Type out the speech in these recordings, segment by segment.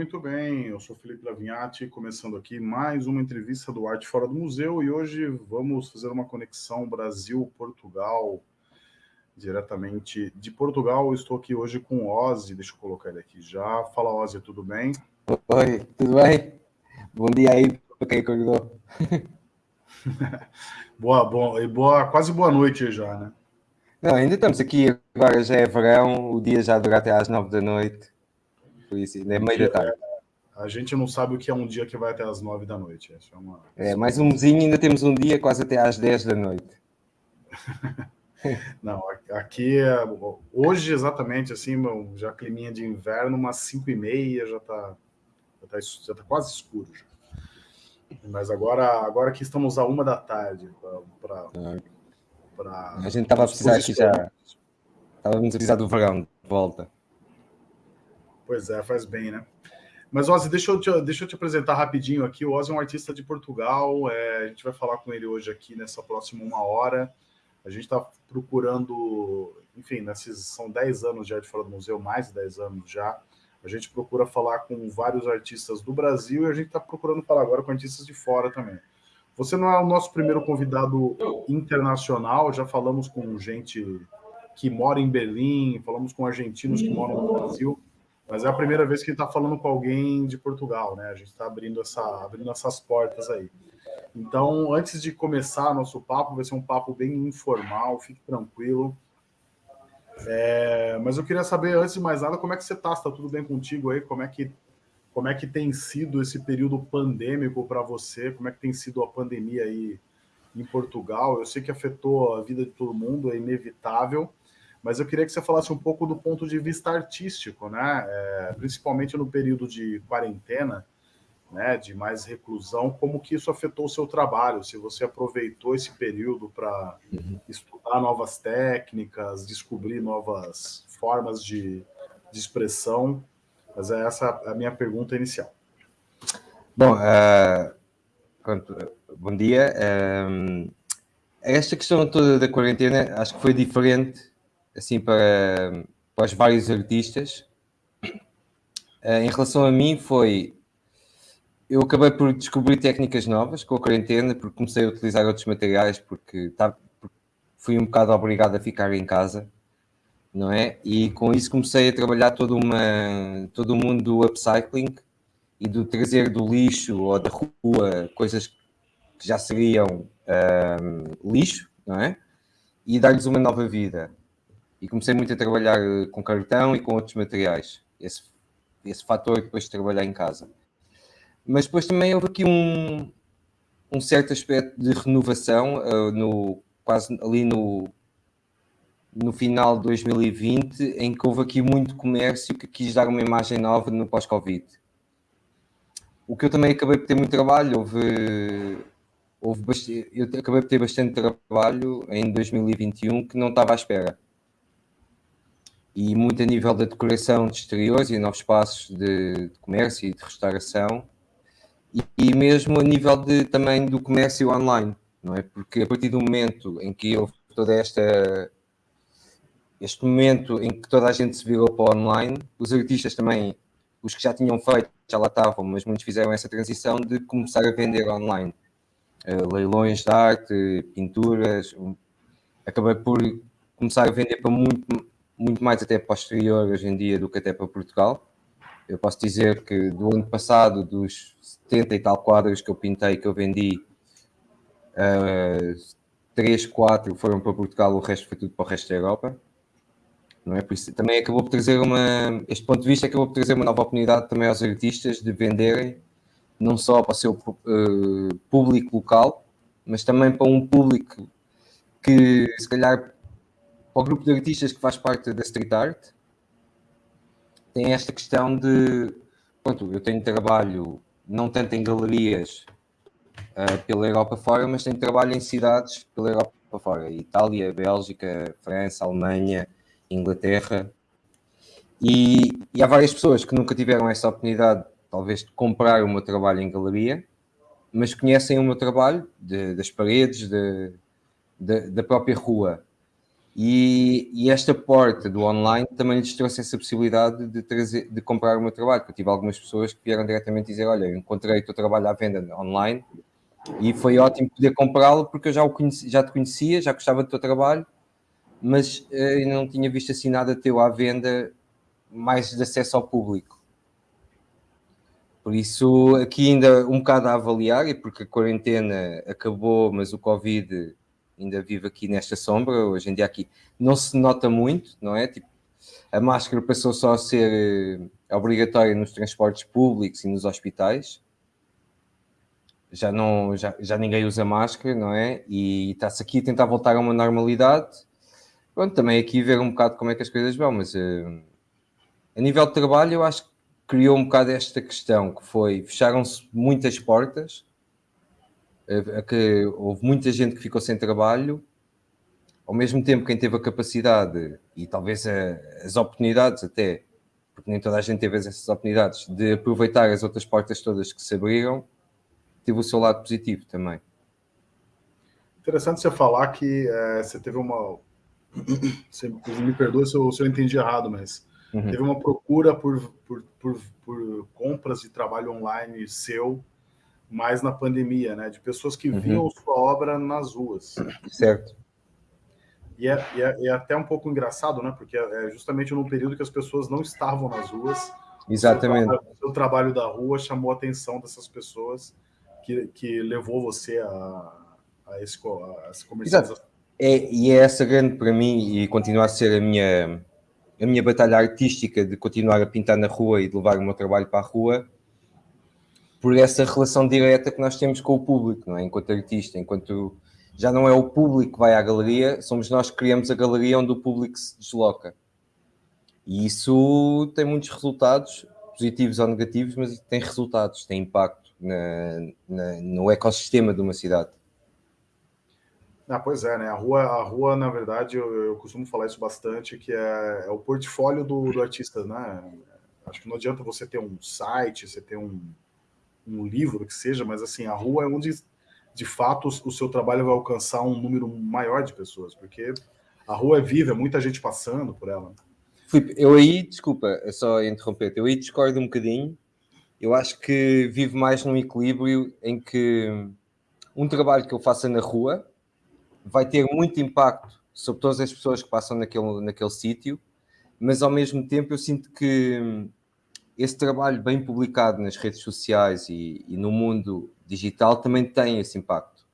Muito bem, eu sou Felipe Lavinhati, começando aqui mais uma entrevista do Arte Fora do Museu e hoje vamos fazer uma conexão Brasil-Portugal, diretamente de Portugal. estou aqui hoje com o Ozzy, deixa eu colocar ele aqui já. Fala Ozzy, tudo bem? Oi, tudo bem? Bom dia aí quem acordou. boa, boa, e boa, quase boa noite já, né? Não, ainda estamos aqui, agora já é verão, o dia já dura até às nove da noite. Por isso, ainda é meio da tarde. A gente não sabe o que é um dia que vai até às nove da noite. É, uma... é mais umzinho, ainda temos um dia quase até às dez da noite. não, aqui, é, hoje exatamente, assim, já climinha de inverno, umas cinco e meia, já está já tá, já tá quase escuro. Já. Mas agora, agora que estamos a uma da tarde para... A gente estava a precisar aqui já... Estávamos a precisar do verão de volta. Pois é, faz bem, né? Mas, Ozzy, deixa eu, te, deixa eu te apresentar rapidinho aqui. O Ozzy é um artista de Portugal. É, a gente vai falar com ele hoje aqui nessa próxima uma hora. A gente está procurando, enfim, nesses são 10 anos de arte fora do museu, mais de 10 anos já. A gente procura falar com vários artistas do Brasil e a gente está procurando falar agora com artistas de fora também. Você não é o nosso primeiro convidado internacional, já falamos com gente que mora em Berlim, falamos com argentinos que moram no Brasil. Mas é a primeira vez que a gente está falando com alguém de Portugal, né? A gente está abrindo, essa, abrindo essas portas aí. Então, antes de começar nosso papo, vai ser um papo bem informal, fique tranquilo. É, mas eu queria saber, antes de mais nada, como é que você está? Está tudo bem contigo aí? Como é que, como é que tem sido esse período pandêmico para você? Como é que tem sido a pandemia aí em Portugal? Eu sei que afetou a vida de todo mundo, é inevitável, mas eu queria que você falasse um pouco do ponto de vista artístico, né? É, principalmente no período de quarentena, né, de mais reclusão, como que isso afetou o seu trabalho, se você aproveitou esse período para uhum. estudar novas técnicas, descobrir novas formas de, de expressão, mas é essa a minha pergunta inicial. Bom, uh, bom dia. Uh, esta questão toda da quarentena acho que foi diferente assim, para, para os vários artistas. Uh, em relação a mim, foi. Eu acabei por descobrir técnicas novas com a quarentena, porque comecei a utilizar outros materiais, porque tá, fui um bocado obrigado a ficar em casa, não é? E com isso comecei a trabalhar todo, uma, todo o mundo do upcycling e do trazer do lixo ou da rua coisas que já seriam eh, lixo, não é? E dar-lhes uma nova vida e comecei muito a trabalhar eh, com cartão e com outros materiais. Esse, esse fator depois de trabalhar em casa. Mas depois também houve aqui um, um certo aspecto de renovação, uh, no, quase ali no, no final de 2020, em que houve aqui muito comércio que quis dar uma imagem nova no pós-Covid. O que eu também acabei por ter muito trabalho, houve, houve eu acabei por ter bastante trabalho em 2021 que não estava à espera e muito a nível da decoração de exteriores e novos espaços de, de comércio e de restauração e, e, mesmo a nível de, também do comércio online, não é? Porque a partir do momento em que houve toda esta este momento em que toda a gente se virou para o online, os artistas também, os que já tinham feito, já lá estavam, mas muitos fizeram essa transição de começar a vender online. Uh, leilões de arte, pinturas, um, acabei por começar a vender para muito, muito mais até posterior hoje em dia do que até para Portugal. Eu posso dizer que do ano passado, dos 70 e tal quadros que eu pintei, que eu vendi, uh, 3, 4 foram para Portugal, o resto foi tudo para o resto da Europa. Não é? Por isso, também acabou por trazer uma. Este ponto de vista acabou por trazer uma nova oportunidade também aos artistas de venderem, não só para o seu uh, público local, mas também para um público que se calhar para o grupo de artistas que faz parte da street art, tem esta questão de. Pronto, eu tenho trabalho não tanto em galerias uh, pela Europa fora, mas tenho trabalho em cidades pela Europa fora. Itália, Bélgica, França, Alemanha, Inglaterra. E, e, há várias pessoas que nunca tiveram essa oportunidade, talvez, de comprar o meu trabalho em galeria, mas conhecem o meu trabalho de, das paredes, de, de, da própria rua. E, e, esta porta do online também lhes trouxe essa possibilidade de, trazer, de comprar o meu trabalho. Eu tive algumas pessoas que vieram diretamente dizer: Olha, encontrei o teu trabalho à venda online e foi ótimo poder comprá-lo porque eu já, o conheci, já te conhecia, já gostava do teu trabalho, mas uh, não tinha visto assim nada teu à venda mais de acesso ao público. Por isso, aqui ainda um bocado a avaliar, e porque a quarentena acabou, mas o Covid ainda vive aqui nesta sombra, hoje em dia aqui não se nota muito, não é? Tipo, a máscara passou só a ser eh, obrigatória nos transportes públicos e nos hospitais. Já, não, já, já ninguém usa máscara, não é? E está-se aqui a tentar voltar a uma normalidade. Pronto, também aqui ver um bocado como é que as coisas vão, mas uh, a nível de trabalho eu acho que criou um bocado esta questão, que foi, fecharam-se muitas portas, a que houve muita gente que ficou sem trabalho, ao mesmo tempo quem teve a capacidade e talvez a, as oportunidades até, porque nem toda a gente teve essas oportunidades, de aproveitar as outras portas todas que se abriram, teve o seu lado positivo também. Interessante você falar que é, você teve uma. Você me perdoe se eu, se eu entendi errado, mas uhum. teve uma procura por, por, por, por compras de trabalho online seu mais na pandemia, né? De pessoas que uhum. viam sua obra nas ruas. Certo. E é, e é, é, até um pouco engraçado, né? Porque é, justamente num período que as pessoas não estavam nas ruas. Exatamente. O trabalho, trabalho da rua chamou a atenção dessas pessoas que, que levou você a, a, esse, a essa comercialização. É, e é essa grande para mim e continua a ser a minha a minha batalha artística de continuar a pintar na rua e de levar o meu trabalho para a rua por essa relação direta que nós temos com o público, não é? enquanto artista, enquanto já não é o público que vai à galeria, somos nós que criamos a galeria onde o público se desloca. E isso tem muitos resultados, positivos ou negativos, mas tem resultados, tem impacto na, na, no ecossistema de uma cidade. Ah, pois é, né? A rua, a rua na verdade, eu, eu costumo falar isso bastante, que é, é o portfólio do, do artista, né? Acho que não adianta você ter um site, você ter um, um livro que seja, mas assim, a rua é onde de fato o seu trabalho vai alcançar um número maior de pessoas, porque a rua é viva, é muita gente passando por ela. Filipe, eu aí, desculpa, é só interromper, eu aí discordo um bocadinho. Eu acho que vivo mais num equilíbrio em que um trabalho que eu faça na rua vai ter muito impacto sobre todas as pessoas que passam naquele, naquele sítio, mas ao mesmo tempo eu sinto que esse trabalho bem publicado nas redes sociais e, e, no mundo digital também tem esse impacto.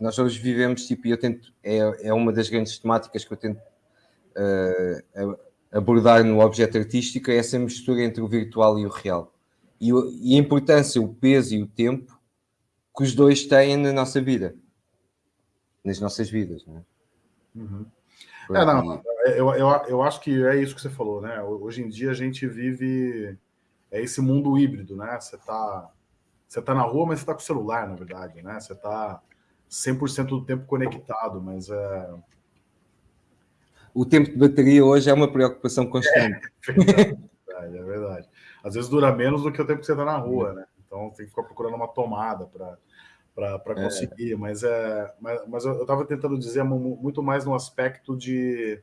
Nós hoje vivemos, tipo, e eu tento, é, é uma das grandes temáticas que eu tento uh, abordar no objeto artístico, é essa mistura entre o virtual e o real. E, e, a importância, o peso e o tempo que os dois têm na nossa vida, nas nossas vidas, não é? Uhum. É, não, eu, eu, eu acho que é isso que você falou, né? Hoje em dia a gente vive é esse mundo híbrido, né? Você tá, você tá na rua, mas você tá com o celular, na verdade, né? Você tá 100% do tempo conectado, mas é... O tempo de bateria hoje é uma preocupação constante. É, é verdade, é verdade. Às vezes dura menos do que o tempo que você tá na rua, né? Então tem que ficar procurando uma tomada para para é. conseguir, é. mas é mas, mas eu estava tentando dizer muito mais no aspecto de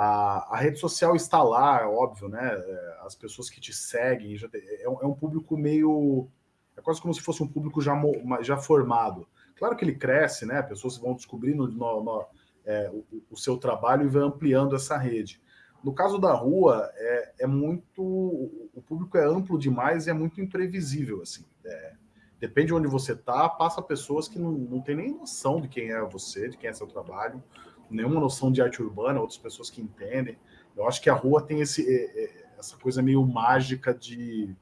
a, a, rede social está lá, é óbvio, né? É, as pessoas que te seguem, já é, um, é, um, público meio. É quase como se fosse um público já, já formado. Claro que ele cresce, né? Pessoas vão descobrindo no, no, é, o, o, seu trabalho e vai ampliando essa rede. No caso da rua, é, é muito. O público é amplo demais e é muito imprevisível, assim. É, depende de onde você tá, passa pessoas que não, não tem nem noção de quem é você, de quem é seu trabalho nenhuma noção de arte urbana, outras pessoas que entendem. Eu acho que a rua tem esse, é, é, essa coisa meio mágica de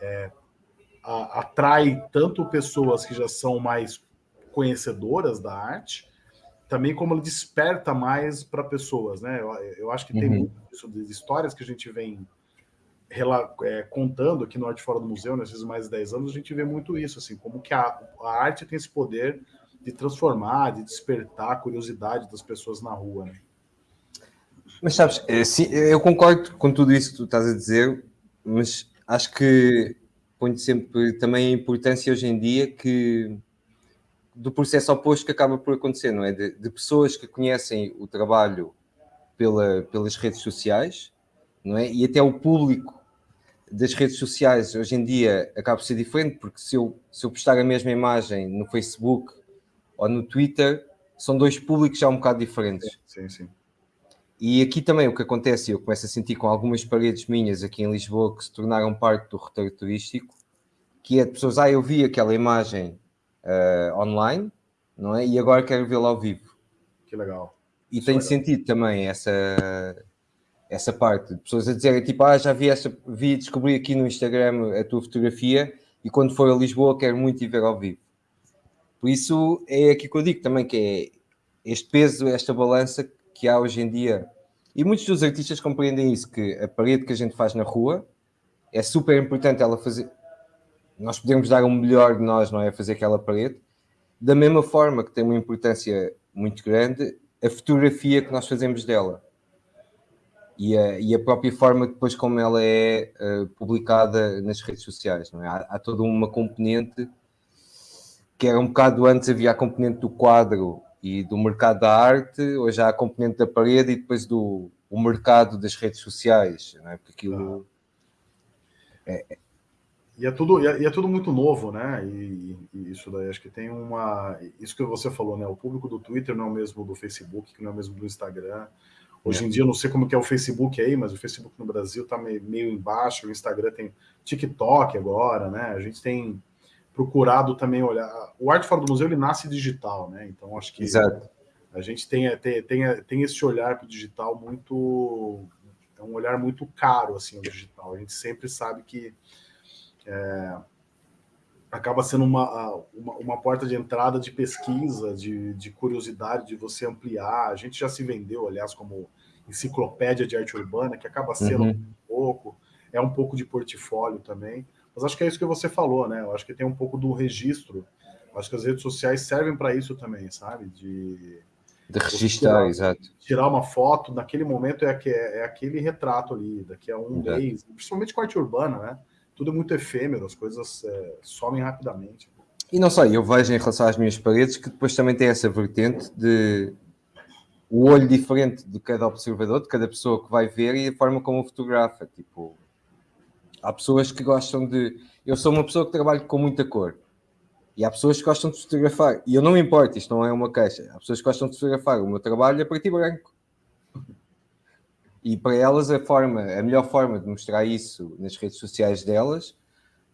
é, a, atrai tanto pessoas que já são mais conhecedoras da arte, também como ele desperta mais para pessoas, né? Eu, eu, acho que tem uhum. muito isso de histórias que a gente vem é, contando aqui no Arte Fora do Museu, nesses mais de 10 anos, a gente vê muito isso, assim, como que a, a arte tem esse poder de transformar, de despertar a curiosidade das pessoas na rua. Né? Mas sabes, eh, eu concordo com tudo isso que tu estás a dizer, mas acho que ponho sempre também a importância hoje em dia que do processo oposto que acaba por acontecer, não é? De, de pessoas que conhecem o trabalho pela, pelas redes sociais, não é? E até o público das redes sociais hoje em dia acaba por ser diferente, porque se eu, se eu postar a mesma imagem no Facebook ou no Twitter, são dois públicos já um bocado diferentes. Sim, sim. E aqui também o que acontece, eu começo a sentir com algumas paredes minhas aqui em Lisboa que se tornaram parte do roteiro turístico, que é de pessoas, ah, eu vi aquela imagem uh, online, não é? E agora quero vê-la ao vivo. Que legal. E tem sentido também essa, essa parte de pessoas a dizerem tipo, ah, já vi essa, vi, descobri aqui no Instagram a tua fotografia e quando for a Lisboa quero muito ir ver ao vivo. Por isso é aqui que eu digo também que é este peso, esta balança que há hoje em dia. E muitos dos artistas compreendem isso, que a parede que a gente faz na rua é super importante ela fazer. Nós podemos dar o melhor de nós, não é? Fazer aquela parede. Da mesma forma que tem uma importância muito grande a fotografia que nós fazemos dela e a, e a própria forma depois como ela é uh, publicada nas redes sociais. Não é? há, há, toda uma componente que era um bocado antes havia a componente do quadro e do mercado da arte, hoje há a componente da parede e depois do o mercado das redes sociais, não é? porque aquilo... É, e é tudo, e é, e é, tudo muito novo, né? E, e, isso daí acho que tem uma. Isso que você falou, né? O público do Twitter não é o mesmo do Facebook, que não é o mesmo do Instagram. Hoje é. em dia, eu não sei como que é o Facebook aí, mas o Facebook no Brasil está meio, meio embaixo, o Instagram tem TikTok agora, né? A gente tem procurado também olhar. O Arte Fora do Museu ele nasce digital, né? Então acho que Exato. a gente tem, tem, tem, tem esse olhar para o digital muito. É um olhar muito caro, assim, o digital. A gente sempre sabe que é, acaba sendo uma, uma, uma, porta de entrada de pesquisa, de, de curiosidade, de você ampliar. A gente já se vendeu, aliás, como enciclopédia de arte urbana, que acaba sendo uhum. um pouco, é um pouco de portfólio também. Mas acho que é isso que você falou, né? Eu acho que tem um pouco do registro. Eu acho que as redes sociais servem para isso também, sabe? De, de registrar, tirar, exato. Tirar uma foto, naquele momento é, é, é aquele retrato ali, daqui a um exato. mês, principalmente com arte urbana, né? tudo é muito efêmero, as coisas é, somem rapidamente. E não só, eu vejo em relação às minhas paredes que depois também tem essa vertente de o olho diferente de cada observador, de cada pessoa que vai ver e a forma como fotografa. Tipo, há pessoas que gostam de. Eu sou uma pessoa que trabalha com muita cor. E há pessoas que gostam de fotografar. E eu não me importo, isto não é uma queixa. Há pessoas que gostam de fotografar. O meu trabalho é preto e branco. E para elas a forma, a melhor forma de mostrar isso nas redes sociais delas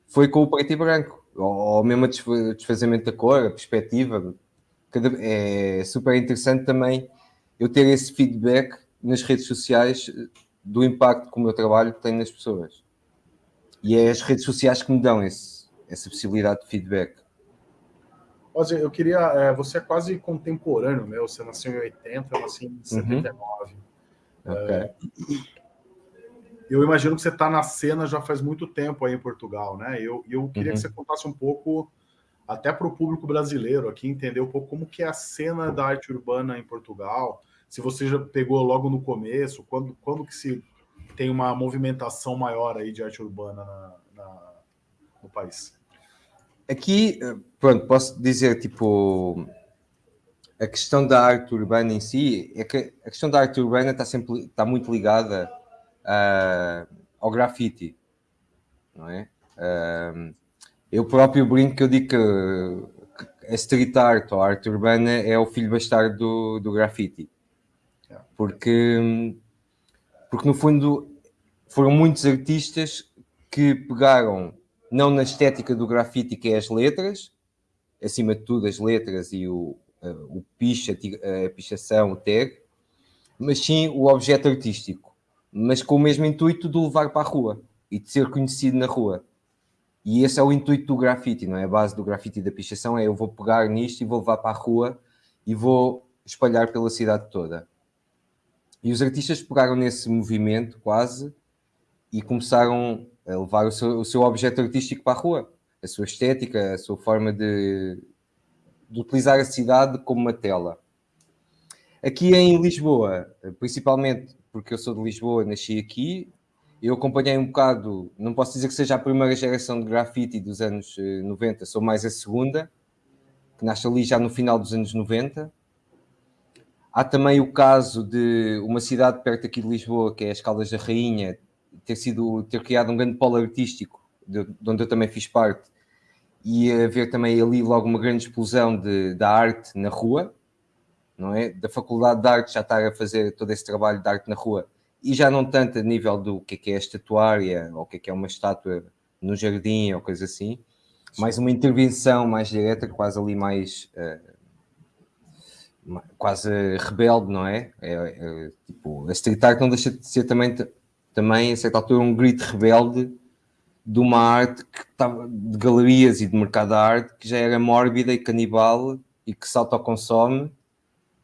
foi com o preto e branco, ou, ou mesmo o desfazamento da cor, a perspectiva. É super interessante também eu ter esse feedback nas redes sociais do impacto que o meu trabalho tem nas pessoas. E é as redes sociais que me dão esse, essa possibilidade de feedback. Ozzy, eu queria. É, você é quase contemporâneo meu, você nasceu em 80, eu nasci em 79. Uhum. É, eu imagino que você está na cena já faz muito tempo aí em Portugal, né? Eu, eu queria uhum. que você contasse um pouco, até para o público brasileiro aqui, entender um pouco como que é a cena da arte urbana em Portugal. Se você já pegou logo no começo, quando, quando que se tem uma movimentação maior aí de arte urbana na, na, no país? Aqui, eh, pronto, posso dizer, tipo, a questão da arte urbana em si é que a questão da arte urbana está sempre está muito ligada uh, ao grafite, não é? Uh, eu próprio brinco que eu digo que, a street art ou a arte urbana é o filho bastardo do, do grafite, porque, porque no fundo foram muitos artistas que pegaram não na estética do grafite que é as letras, acima de tudo as letras e o, o picha, a pichação, o tag, mas sim o objeto artístico, mas com o mesmo intuito de o levar para a rua e de ser conhecido na rua. E esse é o intuito do grafite, não é? A base do grafite e da pichação é eu vou pegar nisto e vou levar para a rua e vou espalhar pela cidade toda. E os artistas pegaram nesse movimento quase e começaram a levar o seu, o seu objeto artístico para a rua, a sua estética, a sua forma de, de utilizar a cidade como uma tela. Aqui em Lisboa, principalmente porque eu sou de Lisboa, nasci aqui, eu acompanhei um bocado, não posso dizer que seja a primeira geração de grafite dos anos 90, eh, sou mais a segunda, que nasce ali já no final dos anos 90. Há também o caso de uma cidade perto aqui de Lisboa, que é as Caldas da Rainha, ter sido ter criado um grande polo artístico, de, de onde eu também fiz parte, e haver também ali logo uma grande explosão de, da arte na rua, não é? Da Faculdade de Arte já estar a fazer todo esse trabalho de arte na rua, e já não tanto a nível do que é, que é a estatuária, ou o que é, que é uma estátua no jardim, ou coisa assim, mais uma intervenção mais direta, quase ali mais... Uh, quase rebelde, não é? É, é? tipo, a street art não deixa de ser também, também, a certa altura, um grito rebelde de uma arte que estava de galerias e de mercado de arte que já era mórbida e canibal e que se autoconsome,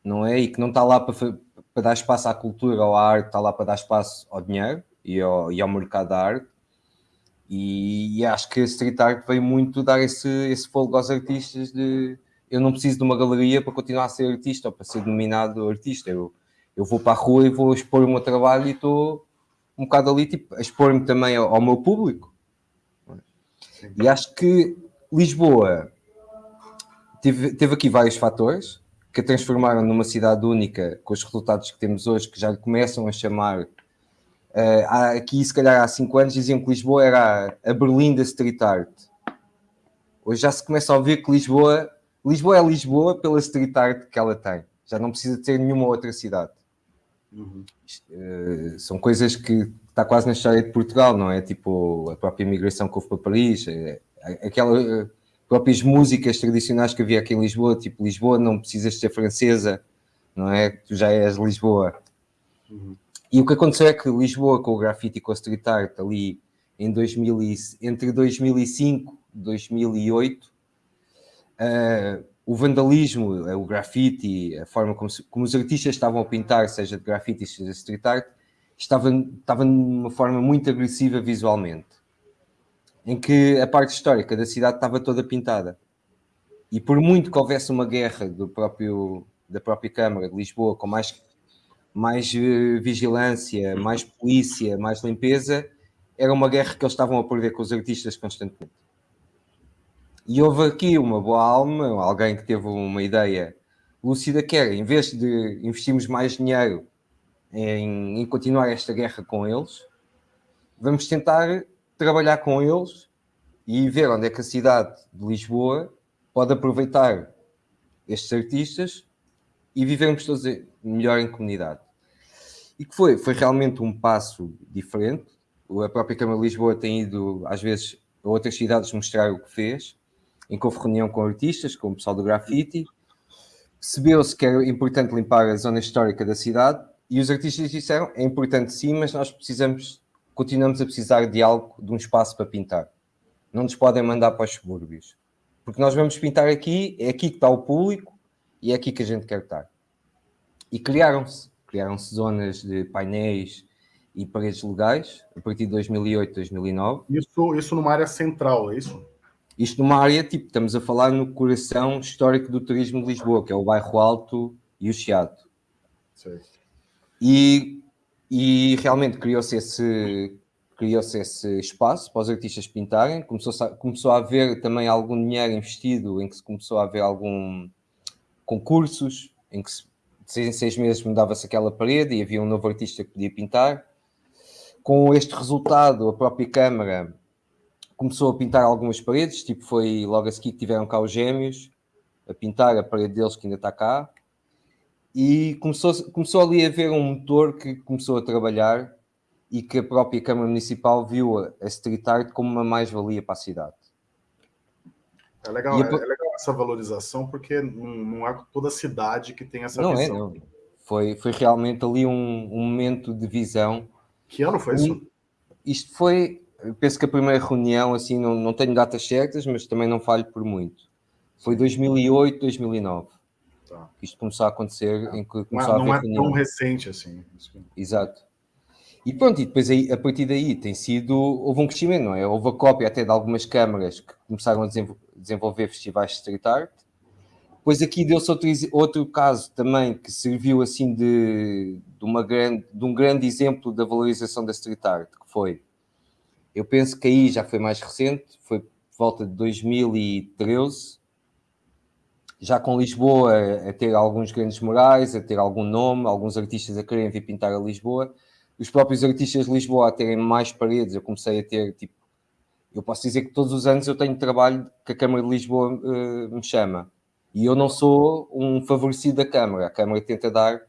não é? E que não está lá para, para dar espaço à cultura ou à arte, está lá para dar espaço ao dinheiro e ao, e ao mercado da arte. E, e, acho que a street art veio muito dar esse, esse fogo aos artistas de eu não preciso de uma galeria para continuar a ser artista ou para ser denominado artista. Eu, eu vou para a rua e vou expor o meu trabalho e estou um bocado ali tipo, a expor-me também ao, ao, meu público. E acho que Lisboa teve, teve aqui vários fatores que a transformaram numa cidade única com os resultados que temos hoje, que já lhe começam a chamar. Uh, aqui, se calhar, há cinco anos diziam que Lisboa era a Berlim da street art. Hoje já se começa a ouvir que Lisboa Lisboa é Lisboa pela street art que ela tem. Já não precisa ter nenhuma outra cidade. Uhum. Uh, são coisas que está quase na história de Portugal, não é? Tipo a própria imigração que houve para Paris, é, aquelas uh, próprias músicas tradicionais que havia aqui em Lisboa, tipo Lisboa não precisas ser francesa, não é? Tu já és Lisboa. Uhum. E o que aconteceu é que Lisboa com o grafite e com a street art ali em 2000 e, entre 2005 e 2008 uh, o vandalismo, o grafite, a forma como, se, como, os artistas estavam a pintar, seja de grafite, seja de street art, estava, estava de uma forma muito agressiva visualmente, em que a parte histórica da cidade estava toda pintada. E por muito que houvesse uma guerra do próprio, da própria Câmara de Lisboa, com mais, mais uh, vigilância, mais polícia, mais limpeza, era uma guerra que eles estavam a perder com os artistas constantemente. E houve aqui uma boa alma, alguém que teve uma ideia lúcida, que era, em vez de investirmos mais dinheiro em, em continuar esta guerra com eles, vamos tentar trabalhar com eles e ver onde é que a cidade de Lisboa pode aproveitar estes artistas e vivermos todos melhor em comunidade. E que foi, foi realmente um passo diferente. A própria Câmara de Lisboa tem ido, às vezes, a outras cidades mostrar o que fez em reunião com artistas, com o pessoal do grafite, percebeu-se que era importante limpar a zona histórica da cidade e os artistas disseram, é importante sim, mas nós precisamos, continuamos a precisar de algo, de um espaço para pintar. Não nos podem mandar para os subúrbios. Porque nós vamos pintar aqui, é aqui que está o público e é aqui que a gente quer estar. E criaram-se, criaram-se zonas de painéis e paredes legais a partir de 2008, 2009. Isso, isso numa área central, é isso? Isto numa área, tipo, estamos a falar no coração histórico do turismo de Lisboa, que é o Bairro Alto e o Chiado. E, e realmente criou-se esse, criou-se esse espaço para os artistas pintarem, começou a, começou a haver também algum dinheiro investido, em que se começou a haver algum concursos, em que se, de seis em seis meses mudava-se aquela parede e havia um novo artista que podia pintar. Com este resultado, a própria Câmara começou a pintar algumas paredes, tipo foi logo a seguir que tiveram cá os gêmeos, a pintar a parede deles que ainda está cá, e começou, começou ali a haver um motor que começou a trabalhar e que a própria Câmara Municipal viu a, a street art como uma mais-valia para a cidade. É legal, a... é, é legal essa valorização, porque não, não, é toda cidade que tem essa não visão. É, não. Foi, foi realmente ali um, um momento de visão. Que ano foi isso? Isto foi penso que a primeira reunião, assim, não, não tenho datas certas, mas também não falho por muito. Foi 2008, 2009. Tá. Isto começou a acontecer, em que começou não, a haver Não é tão recente assim. Exato. E pronto, e depois aí, a partir daí tem sido, houve um crescimento, não é? Houve a cópia até de algumas câmaras que começaram a desenvolver festivais de street art. Depois aqui deu-se outro, outro caso também que serviu assim de, de, uma grande, de um grande exemplo da valorização da street art, que foi eu penso que aí já foi mais recente, foi por volta de 2013, já com Lisboa a ter alguns grandes morais, a ter algum nome, alguns artistas a querem vir pintar a Lisboa, os próprios artistas de Lisboa a terem mais paredes, eu comecei a ter, tipo, eu posso dizer que todos os anos eu tenho trabalho que a Câmara de Lisboa uh, me chama, e eu não sou um favorecido da Câmara, a Câmara tenta dar,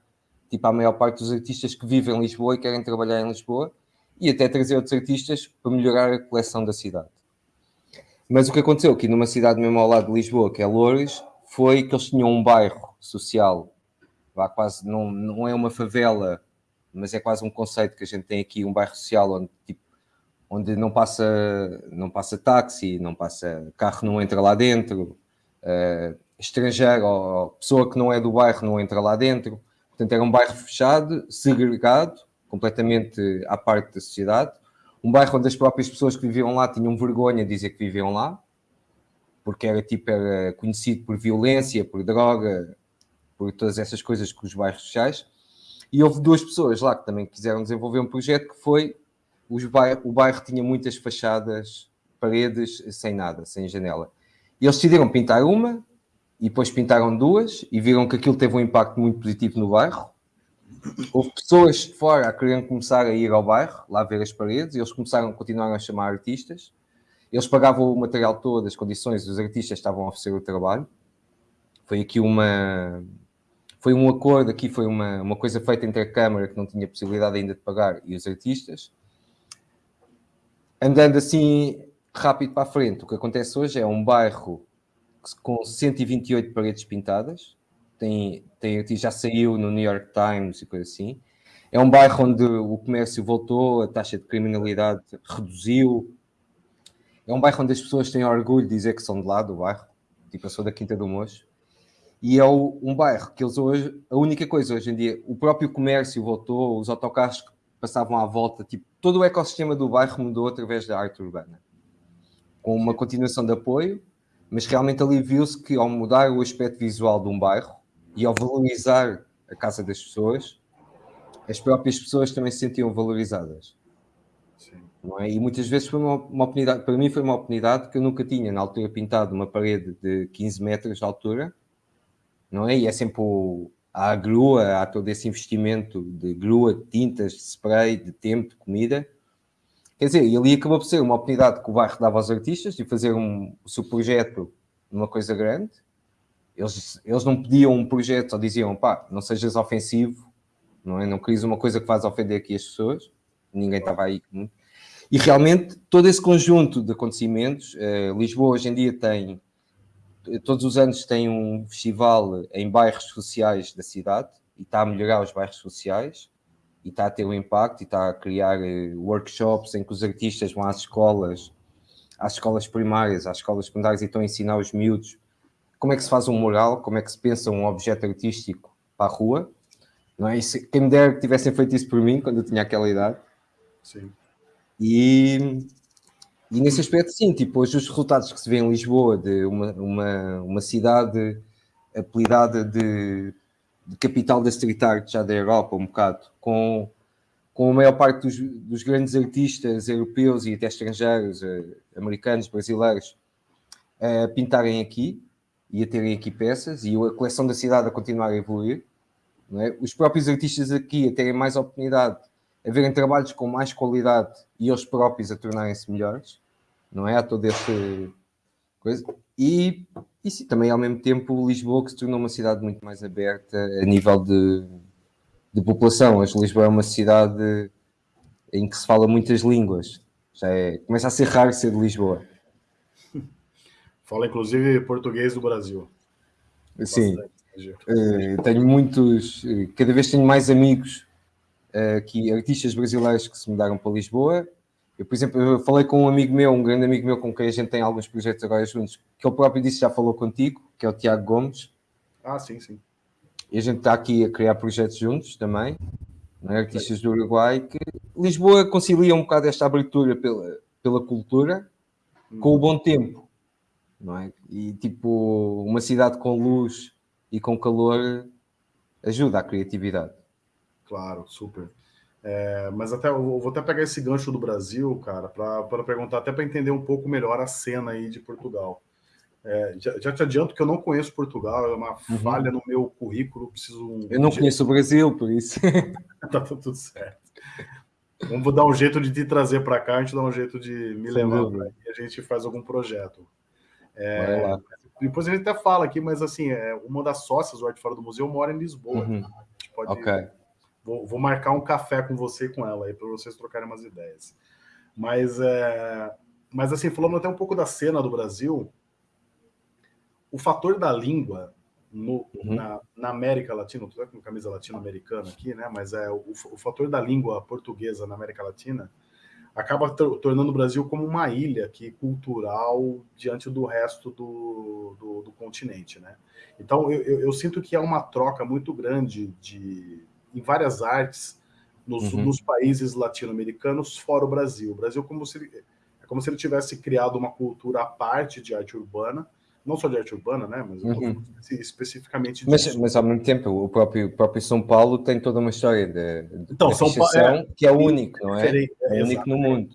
tipo, à maior parte dos artistas que vivem em Lisboa e querem trabalhar em Lisboa, e até trazer outros artistas para melhorar a coleção da cidade. Mas o que aconteceu aqui numa cidade mesmo ao lado de Lisboa, que é Loures, foi que eles tinham um bairro social, vá quase, não, não é uma favela, mas é quase um conceito que a gente tem aqui, um bairro social onde, tipo, onde não passa, não passa táxi, não passa carro, não entra lá dentro, uh, estrangeiro ou pessoa que não é do bairro não entra lá dentro. Portanto, era um bairro fechado, segregado, completamente à parte da sociedade. Um bairro onde as próprias pessoas que viviam lá tinham vergonha de dizer que viviam lá porque era tipo era conhecido por violência, por droga, por todas essas coisas com os bairros sociais. E houve duas pessoas lá que também quiseram desenvolver um projeto que foi bairro, o bairro tinha muitas fachadas, paredes sem nada, sem janela. E eles decidiram pintar uma e depois pintaram duas e viram que aquilo teve um impacto muito positivo no bairro. Houve pessoas de fora a quererem começar a ir ao bairro, lá ver as paredes, e eles começaram, continuaram a chamar artistas. Eles pagavam o material todo, as condições, os artistas estavam a oferecer o trabalho. Foi aqui uma. Foi um acordo, aqui foi uma, uma coisa feita entre a Câmara, que não tinha possibilidade ainda de pagar, e os artistas. Andando assim rápido para a frente, o que acontece hoje é um bairro com 128 paredes pintadas. Tem, tem, já saiu no New York Times e coisa assim. É um bairro onde o comércio voltou, a taxa de criminalidade reduziu, é um bairro onde as pessoas têm orgulho de dizer que são de lá do bairro. Tipo, eu sou da Quinta do Mocho. E é o, um bairro que eles hoje, a única coisa hoje em dia, o próprio comércio voltou, os autocarros que passavam à volta, tipo, todo o ecossistema do bairro mudou através da arte urbana. Com uma continuação de apoio, mas realmente ali viu-se que ao mudar o aspecto visual de um bairro e ao valorizar a casa das pessoas, as próprias pessoas também se sentiam valorizadas. Não é? E muitas vezes foi uma, uma, oportunidade, para mim foi uma oportunidade que eu nunca tinha na altura pintado uma parede de 15 metros de altura, não é? E é sempre o, há a grua, há todo esse investimento de grua, de tintas, de spray, de tempo, de comida. Quer dizer, e ali acabou por ser uma oportunidade que o bairro dava aos artistas de fazer um, o seu projeto numa coisa grande. Eles, eles não pediam um projeto, só diziam, pá, não sejas ofensivo, não é? Não querias uma coisa que faz ofender aqui as pessoas. Ninguém estava aí. E realmente todo esse conjunto de acontecimentos, uh, Lisboa hoje em dia tem, todos os anos tem um festival em bairros sociais da cidade e está a melhorar os bairros sociais e está a ter um impacto e está a criar uh, workshops em que os artistas vão às escolas, às escolas primárias, às escolas secundárias e estão a ensinar os miúdos como é que se faz um mural, como é que se pensa um objeto artístico para a rua. Não é? Isso, quem me dera que tivessem feito isso por mim quando eu tinha aquela idade. Sim. E, e nesse aspecto, sim, tipo, hoje os resultados que se vê em Lisboa, de uma, uma, uma cidade apelidada de, de capital da street art já da Europa, um bocado, com, com a maior parte dos, dos grandes artistas europeus e até estrangeiros, eh, americanos, brasileiros, a pintarem aqui e a terem aqui peças e a coleção da cidade a continuar a evoluir. É? Os próprios artistas aqui a terem mais oportunidade a verem trabalhos com mais qualidade e eles próprios a tornarem-se melhores, não é? Há todo esse coisa. E, e sim, também ao mesmo tempo Lisboa que se tornou uma cidade muito mais aberta a nível de, de população. Hoje Lisboa é uma cidade em que se fala muitas línguas. Já é, começa a ser raro ser de Lisboa. Fala inclusive português do Brasil. Sim. Uh, tenho muitos, eh, cada vez tenho mais amigos uh, que artistas brasileiros que se mudaram para Lisboa. Eu, por exemplo, eu falei com um amigo meu, um grande amigo meu com quem a gente tem alguns projetos agora juntos, que ele próprio disse já falou contigo, que é o Tiago Gomes. Ah, sim, sim. E a gente está aqui a criar projetos juntos também, é? artistas do Uruguai, que Lisboa concilia um bocado esta abertura pela, pela cultura hum. com o bom tempo, não é? E tipo, uma cidade com luz e com calor ajuda à criatividade. Claro, super. É, mas até vou até pegar esse gancho do Brasil, cara, para perguntar, até para entender um pouco melhor a cena aí de Portugal. É, já, já, te adianto que eu não conheço Portugal, é uma uhum. falha no meu currículo. Preciso. Eu não conheço o Brasil, por isso. tá tudo certo. Vamos dar um jeito de te trazer para cá, a gente dá um jeito de me levar para e a gente faz algum projeto. É, depois a gente até fala aqui, mas assim, é, uma das sócias do Arte Fora do Museu mora em Lisboa. Uhum. Tá? A gente pode. Okay. Vou, vou, marcar um café com você e com ela aí para vocês trocarem umas ideias. Mas, é, mas assim, falando até um pouco da cena do Brasil, o fator da língua no, uhum. na, na, América Latina, estou com camisa latino-americana aqui, né? Mas é o, o, fator da língua portuguesa na América Latina acaba tornando o Brasil como uma ilha aqui cultural diante do resto do, do, do continente, né? Então eu, eu, eu, sinto que há uma troca muito grande de em várias artes nos, uhum. nos países latino-americanos fora o Brasil. O Brasil como se é como se ele tivesse criado uma cultura à parte de arte urbana não só de arte urbana, né? Mas uhum. especificamente mas, mas, ao mesmo tempo, o próprio, o próprio São Paulo tem toda uma história de, de então, São Paulo é, que é único, não é? É, é único no mundo.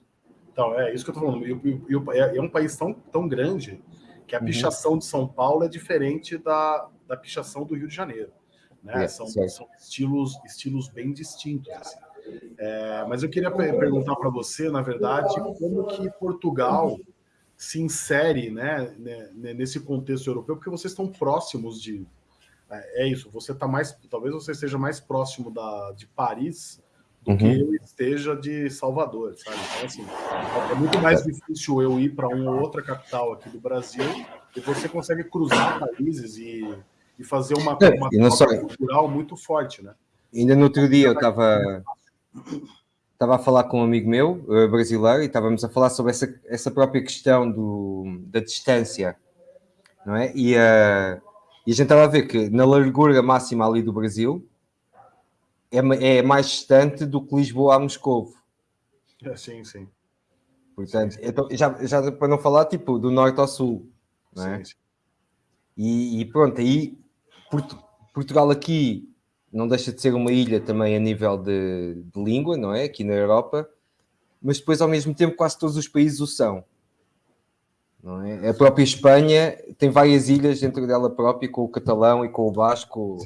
Então, é isso que eu estou falando. E, e, e, é, é um país tão, tão grande que a uhum. pichação de São Paulo é diferente da, da pichação do Rio de Janeiro. Né? É, são, são estilos, estilos bem distintos. Assim. É, mas eu queria perguntar para você, na verdade, como que Portugal se insere né, né, nesse contexto europeu, porque vocês estão próximos de. É, é isso, você está mais. Talvez você esteja mais próximo da, de Paris do uhum. que eu esteja de Salvador, sabe? Então, assim, é muito mais difícil eu ir para uma outra capital aqui do Brasil e você consegue cruzar países e, e fazer uma, é, uma só... cultural muito forte, né? Ainda no outro dia eu estava estava a falar com um amigo meu, uh, brasileiro, e estávamos a falar sobre essa, essa própria questão do, da distância, não é? E, uh, e a gente estava a ver que na largura máxima ali do Brasil é, é mais distante do que Lisboa a Moscovo. É, sim, sim. Portanto, sim, sim. Então, já, já para não falar, tipo, do norte ao sul, não é? Sim, sim. E, e pronto, aí Portugal aqui não deixa de ser uma ilha também a nível de, de, língua, não é? Aqui na Europa, mas depois ao mesmo tempo quase todos os países o são. Não é? A própria Espanha tem várias ilhas dentro dela própria, com o catalão e com o basco.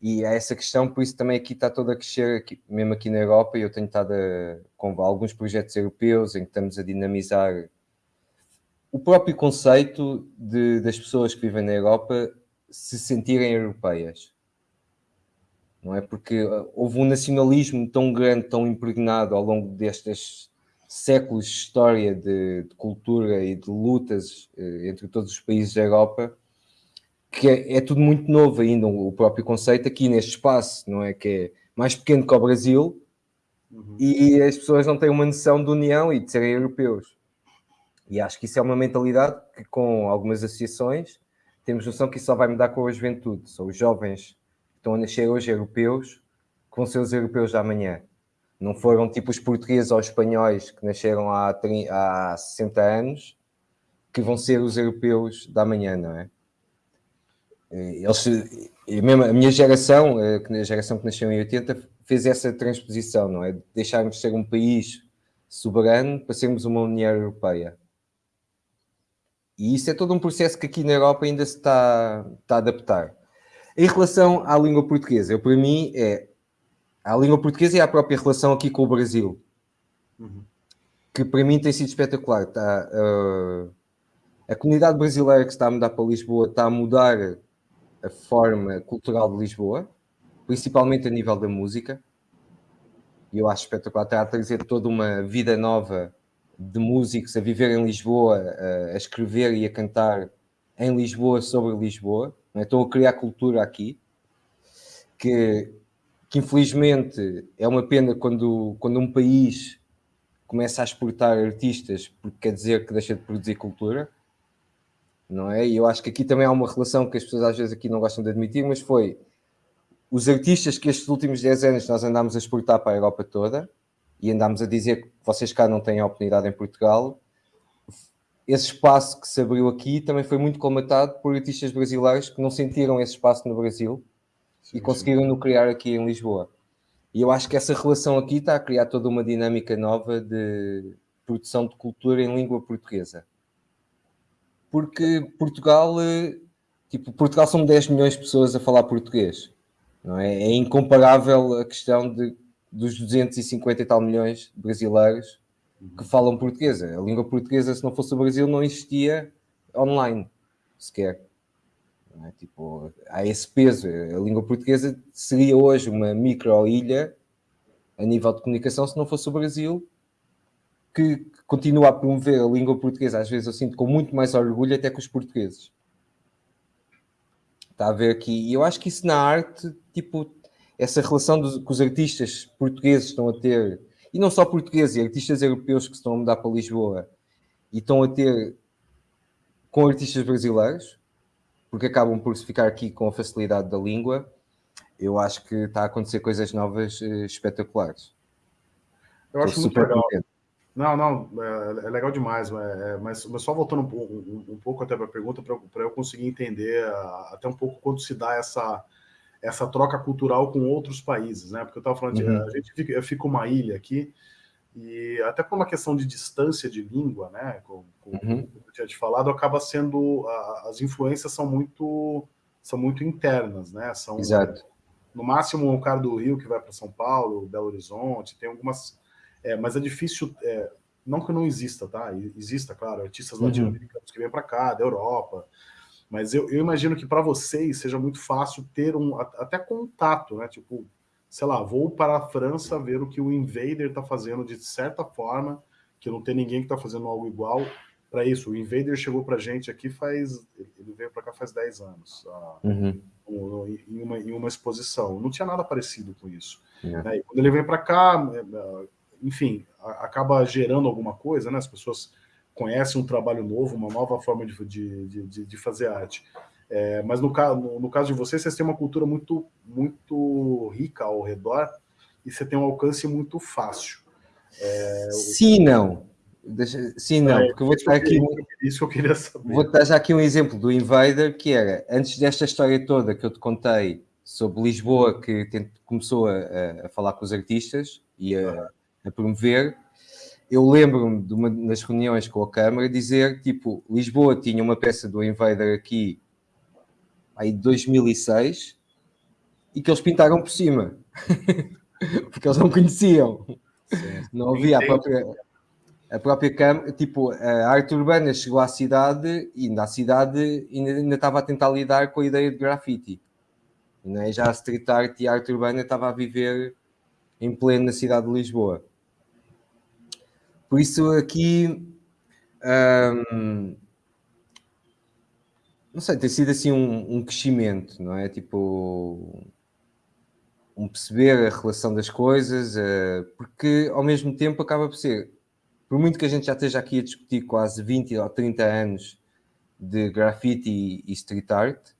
E há essa questão, por isso também aqui está toda a crescer, aqui, mesmo aqui na Europa, e eu tenho estado a, com alguns projetos europeus em que estamos a dinamizar o próprio conceito de, das pessoas que vivem na Europa se sentirem europeias não é? Porque uh, houve um nacionalismo tão grande, tão impregnado ao longo destes séculos de história de, de cultura e de lutas eh, entre todos os países da Europa, que é, é, tudo muito novo ainda, o próprio conceito aqui neste espaço, não é? Que é mais pequeno que o Brasil uhum. e as pessoas não têm uma noção de união e de serem europeus. E acho que isso é uma mentalidade que, com algumas associações, temos noção que isso só vai mudar com a juventude. São os jovens estão a nascer hoje europeus que vão ser os europeus da amanhã. Não foram tipo os portugueses ou os espanhóis que nasceram há, 30, há 60 anos que vão ser os europeus da amanhã, não é? Eles, mesmo a minha geração, a geração que nasceu em 80, fez essa transposição, não é? Deixarmos de ser um país soberano para sermos uma União Europeia. E isso é todo um processo que aqui na Europa ainda se está, está a adaptar. Em relação à língua portuguesa, eu, para mim, é a língua portuguesa e a própria relação aqui com o Brasil, uhum. que para mim tem sido espetacular. Está, uh, a comunidade brasileira que está a mudar para Lisboa está a mudar a forma cultural de Lisboa, principalmente a nível da música. E eu acho espetacular. Está a trazer toda uma vida nova de músicos a viver em Lisboa, a, a escrever e a cantar em Lisboa sobre Lisboa. Né? Estão a criar cultura aqui, que, que infelizmente é uma pena quando, quando um país começa a exportar artistas, porque quer dizer que deixa de produzir cultura, não é? E eu acho que aqui também há uma relação que as pessoas às vezes aqui não gostam de admitir, mas foi os artistas que estes últimos 10 anos nós andámos a exportar para a Europa toda e andámos a dizer que vocês cá não têm oportunidade em Portugal, esse espaço que se abriu aqui também foi muito colmatado por artistas brasileiros que não sentiram esse espaço no Brasil sim, e conseguiram no criar aqui em Lisboa. E eu acho que essa relação aqui está a criar toda uma dinâmica nova de produção de cultura em língua portuguesa. porque Portugal, eh, tipo, Portugal são 10 milhões de pessoas a falar português. Não é? é incomparável a questão de, dos 250 e tal milhões de brasileiros que falam português. A língua portuguesa, se não fosse o Brasil, não existia online sequer. É? Tipo, há esse peso. A língua portuguesa seria hoje uma micro-ilha a nível de comunicação se não fosse o Brasil, que continua a promover a língua portuguesa. Às vezes eu sinto com muito mais orgulho até que os portugueses. Está a ver aqui. E eu acho que isso na arte, tipo, essa relação dos, que os artistas portugueses estão a ter, e não só portugueses, artistas europeus que estão a mudar para Lisboa e estão a ter com artistas brasileiros, porque acabam por ficar aqui com a facilidade da língua, eu acho que está a acontecer coisas novas uh, espetaculares. Eu acho muito legal. Contente. Não, não, é, é legal demais, é, mas, mas, só voltando um, um, um pouco até para a pergunta, para eu conseguir entender até um pouco quando se dá essa, essa troca cultural com outros países, né? Porque eu estava falando, uhum. de, a gente fica, fica uma ilha aqui, e até por uma questão de distância de língua, né, como, como uhum. eu tinha te falado, acaba sendo a, as influências são muito são muito internas, né? São Exato. no máximo um cara do Rio que vai para São Paulo, Belo Horizonte, tem algumas, é, mas é difícil, é, não que não exista, tá? Exista, claro, artistas uhum. latino-americanos que vêm para cá, da Europa, mas eu, eu imagino que para vocês seja muito fácil ter um até contato, né? Tipo sei lá, vou para a França ver o que o Invader está fazendo de certa forma, que não tem ninguém que está fazendo algo igual para isso. O Invader chegou para a gente aqui faz, ele veio para cá faz 10 anos, uhum. em, uma, em uma exposição. Não tinha nada parecido com isso. Uhum. Né? E quando ele vem para cá, é, é, enfim, acaba gerando alguma coisa, né? As pessoas conhecem um trabalho novo, uma nova forma de, de, de, de fazer arte. É, mas no, no, no, caso de vocês, vocês têm uma cultura muito, muito rica ao redor e você tem um alcance muito fácil. É, sim, não. Deixa, sim, não, é, porque eu vou te dar aqui. Isso que eu queria saber. Vou dar já aqui um exemplo do Invader, que era antes desta história toda que eu te contei sobre Lisboa, que começou a, a, falar com os artistas e a, a promover. Eu lembro-me de uma das reuniões com a Câmara dizer tipo: Lisboa tinha uma peça do Invader aqui aí 2006 e que eles pintaram por cima porque eles não conheciam não havia a própria a própria câmara, tipo, a arte urbana chegou à cidade e na cidade ainda, ainda estava a tentar lidar com a ideia de graffiti. Né? Já a street art e a arte urbana estava a viver em pleno na cidade de Lisboa. Por isso aqui um, não sei, tem sido assim um, um, crescimento, não é? Tipo, um perceber a relação das coisas, uh, porque ao mesmo tempo acaba por ser, por muito que a gente já esteja aqui a discutir quase 20 ou 30 anos de grafite e, e street art,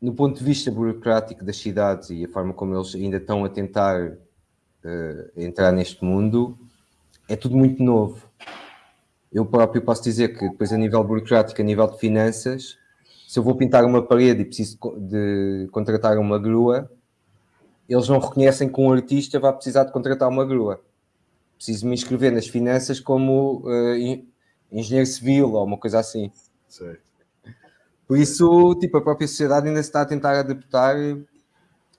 no ponto de vista burocrático das cidades e a forma como eles ainda estão a tentar uh, entrar neste mundo, é tudo muito novo eu próprio posso dizer que depois a nível burocrático, a nível de finanças, se eu vou pintar uma parede e preciso de contratar uma grua, eles não reconhecem que um artista vai precisar de contratar uma grua. Preciso me inscrever nas finanças como uh, engenheiro civil ou uma coisa assim. Sim. Por isso, tipo, a própria sociedade ainda se está a tentar adaptar. Uh,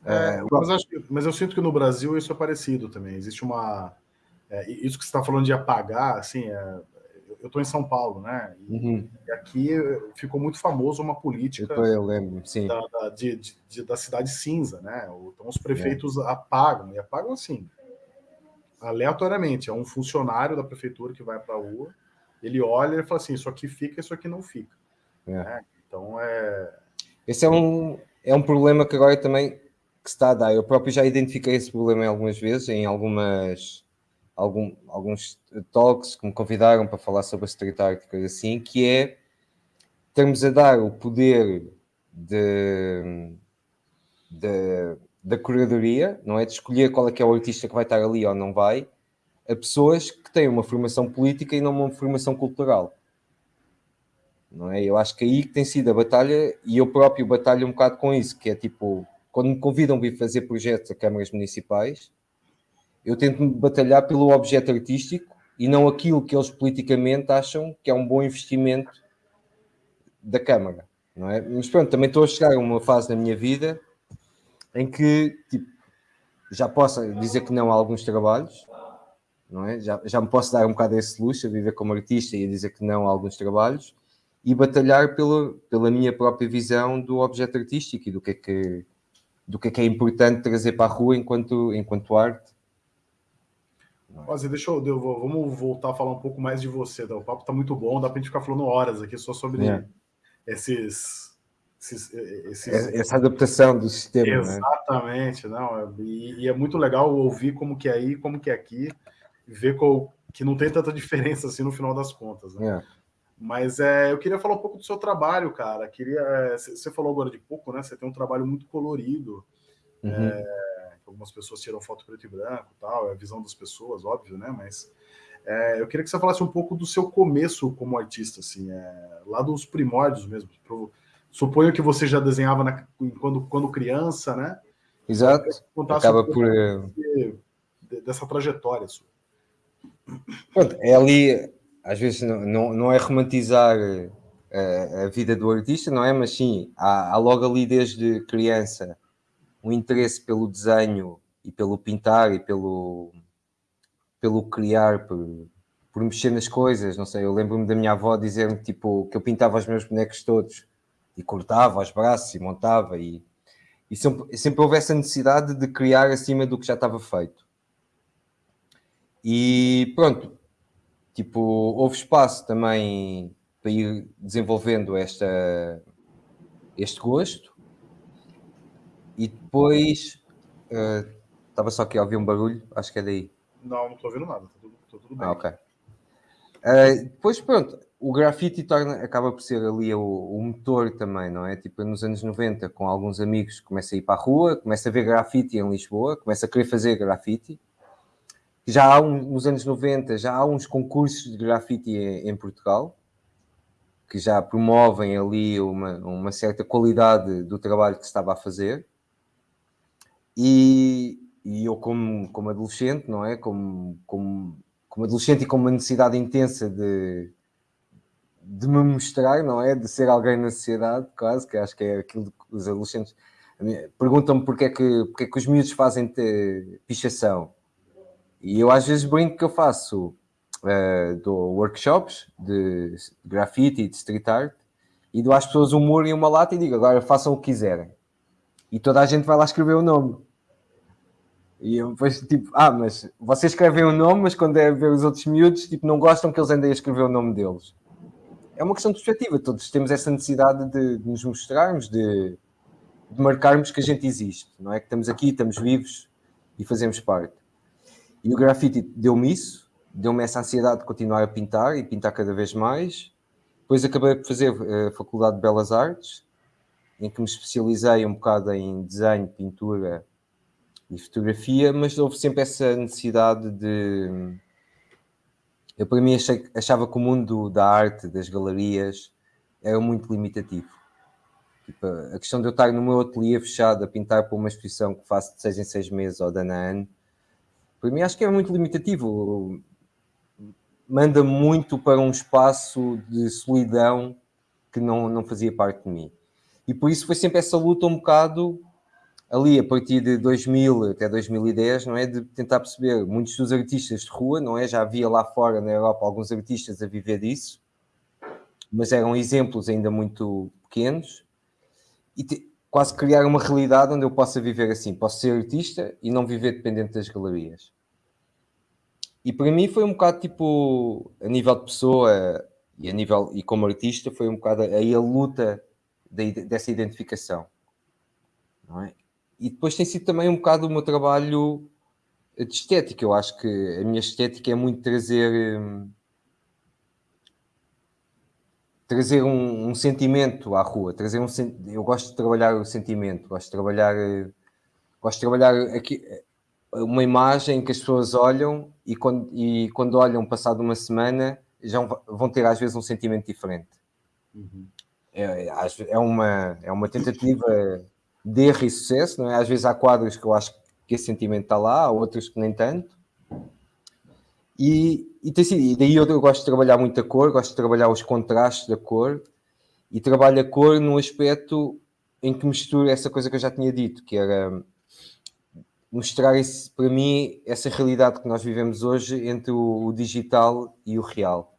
é, mas, acho, mas, eu sinto que no Brasil isso é parecido também. Existe uma. É, isso que você está falando de apagar, assim, é, eu estou em São Paulo, né? E, uhum. e, aqui ficou muito famoso uma política eu, eu lembro, sim. Da, da, de, de, da cidade cinza, né? Então os prefeitos é. apagam, e apagam assim, aleatoriamente. É um funcionário da prefeitura que vai para a rua, ele olha e fala assim: isso aqui fica, isso aqui não fica. É. Né? Então é. Esse é um, é um problema que agora também que está a dar. Eu próprio já identifiquei esse problema algumas vezes, em algumas algum, alguns talks que me convidaram para falar sobre a street art coisa assim, que é termos a dar o poder de, de, da curadoria, não é? De escolher qual é que é o artista que vai estar ali ou não vai, a pessoas que têm uma formação política e não uma formação cultural. Não é? Eu acho que aí que tem sido a batalha, e eu próprio batalho um bocado com isso, que é tipo, quando me convidam a vir fazer projetos a câmaras municipais, eu tento batalhar pelo objeto artístico e não aquilo que eles politicamente acham que é um bom investimento da câmara, não é? Mas pronto, também estou a chegar a uma fase na minha vida em que tipo, já posso dizer que não a alguns trabalhos, não é? Já, já me posso dar um bocado esse luxo a viver como artista e a dizer que não a alguns trabalhos e batalhar pela, pela minha própria visão do objeto artístico e do que é que, do que, é, que é importante trazer para a rua enquanto, enquanto arte. Ozzy, deixa eu, eu, vamos voltar a falar um pouco mais de você. Tá? O papo está muito bom, dá para a gente ficar falando horas aqui só sobre é. esses, esses, esses, Essa adaptação do sistema. Né? Exatamente, né? não. E, e, é muito legal ouvir como que é aí, como que é aqui, ver qual, que não tem tanta diferença assim no final das contas. Né? É. Mas é, eu queria falar um pouco do seu trabalho, cara. Queria, é, você falou agora de pouco, né? Você tem um trabalho muito colorido. Uhum. É, algumas pessoas tiram foto preto e branco, tal. É a visão das pessoas, óbvio, né? Mas é, eu queria que você falasse um pouco do seu começo como artista, assim, é, lá dos primórdios mesmo. Pro, suponho que você já desenhava na, quando, quando criança, né? Exato. Acaba por é, dessa trajetória sua. Pronto, é ali às vezes não, não, não é romantizar a, eh, a, vida do artista, não é? Mas sim, há, há, logo ali desde criança um interesse pelo desenho e pelo pintar e pelo, pelo criar, por, por mexer nas coisas, não sei, eu lembro-me da minha avó dizer-me tipo, que eu pintava os meus bonecos todos e cortava os braços e montava e, e sempre, sempre houve essa necessidade de criar acima do que já estava feito. E pronto, tipo, houve espaço também para ir desenvolvendo esta, este gosto. E depois uh, estava só aqui a ouvir um barulho, acho que é daí. Não, não estou ouvindo nada, está tudo, tá tudo, bem. Ah, ok. Uh, depois, pronto, o grafite torna, acaba por ser ali o, o, motor também, não é? Tipo, nos anos 90, com alguns amigos, começa a ir para a rua, começa a ver grafite em Lisboa, começa a querer fazer grafite já há um, nos anos 90 já há uns concursos de grafite em, em Portugal que já promovem ali uma, uma, certa qualidade do trabalho que se estava a fazer e, e eu como, como adolescente, não é? Como, como, como adolescente e com uma necessidade intensa de, de me mostrar, não é? De ser alguém na sociedade, quase, que acho que é aquilo que os adolescentes perguntam-me porque é que, porque é que os miúdos fazem pichação e eu às vezes brinco que eu faço uh, dou workshops de grafite e de street art e dou às pessoas um muro e uma lata e digo agora façam o que quiserem. E toda a gente vai lá escrever o nome. E eu depois, tipo, ah, mas vocês escrevem o nome, mas quando é ver os outros miúdos, tipo, não gostam que eles andem a escrever o nome deles. É uma questão de perspectiva. Todos temos essa necessidade de, de nos mostrarmos, de, de marcarmos que a gente existe, não é? Que estamos aqui, estamos vivos e fazemos parte. E o grafite deu-me isso, deu-me essa ansiedade de continuar a pintar e pintar cada vez mais. Depois acabei por fazer a eh, Faculdade de Belas Artes, em que me especializei um bocado em desenho, pintura e fotografia, mas houve sempre essa necessidade de. Eu, para mim, achei, achava que o mundo da arte, das galerias, era muito limitativo. Tipo, a questão de eu estar no meu ateliê fechado a pintar para uma exposição que faço de seis em seis meses ou de ano a ano, para mim acho que é muito limitativo. Manda muito para um espaço de solidão que não, não fazia parte de mim. E por isso foi sempre essa luta um bocado ali a partir de 2000 até 2010, não é? De tentar perceber muitos dos artistas de rua, não é? Já havia lá fora na Europa alguns artistas a viver disso, mas eram exemplos ainda muito pequenos. E te, quase criar uma realidade onde eu possa viver assim. Posso ser artista e não viver dependente das galerias. E para mim foi um bocado tipo, a nível de pessoa e a nível e como artista, foi um bocado aí a luta de, dessa identificação. Não é? E depois tem sido também um bocado o meu trabalho de estética. Eu acho que a minha estética é muito trazer. Hum, trazer um, um, sentimento à rua, trazer um eu gosto de trabalhar o sentimento, gosto de trabalhar gosto de trabalhar aqui uma imagem que as pessoas olham e quando, e quando olham passado uma semana já vão ter às vezes um sentimento diferente. Uhum. É, é, uma, é uma tentativa de sucesso, não é? Às vezes há quadros que eu acho que esse sentimento está lá, há outros que nem tanto. E, e, tem sido, e daí eu, eu, gosto de trabalhar muito a cor, gosto de trabalhar os contrastes da cor e trabalho a cor no aspecto em que misturo essa coisa que eu já tinha dito, que era mostrar esse, para mim essa realidade que nós vivemos hoje entre o, o, digital e o real,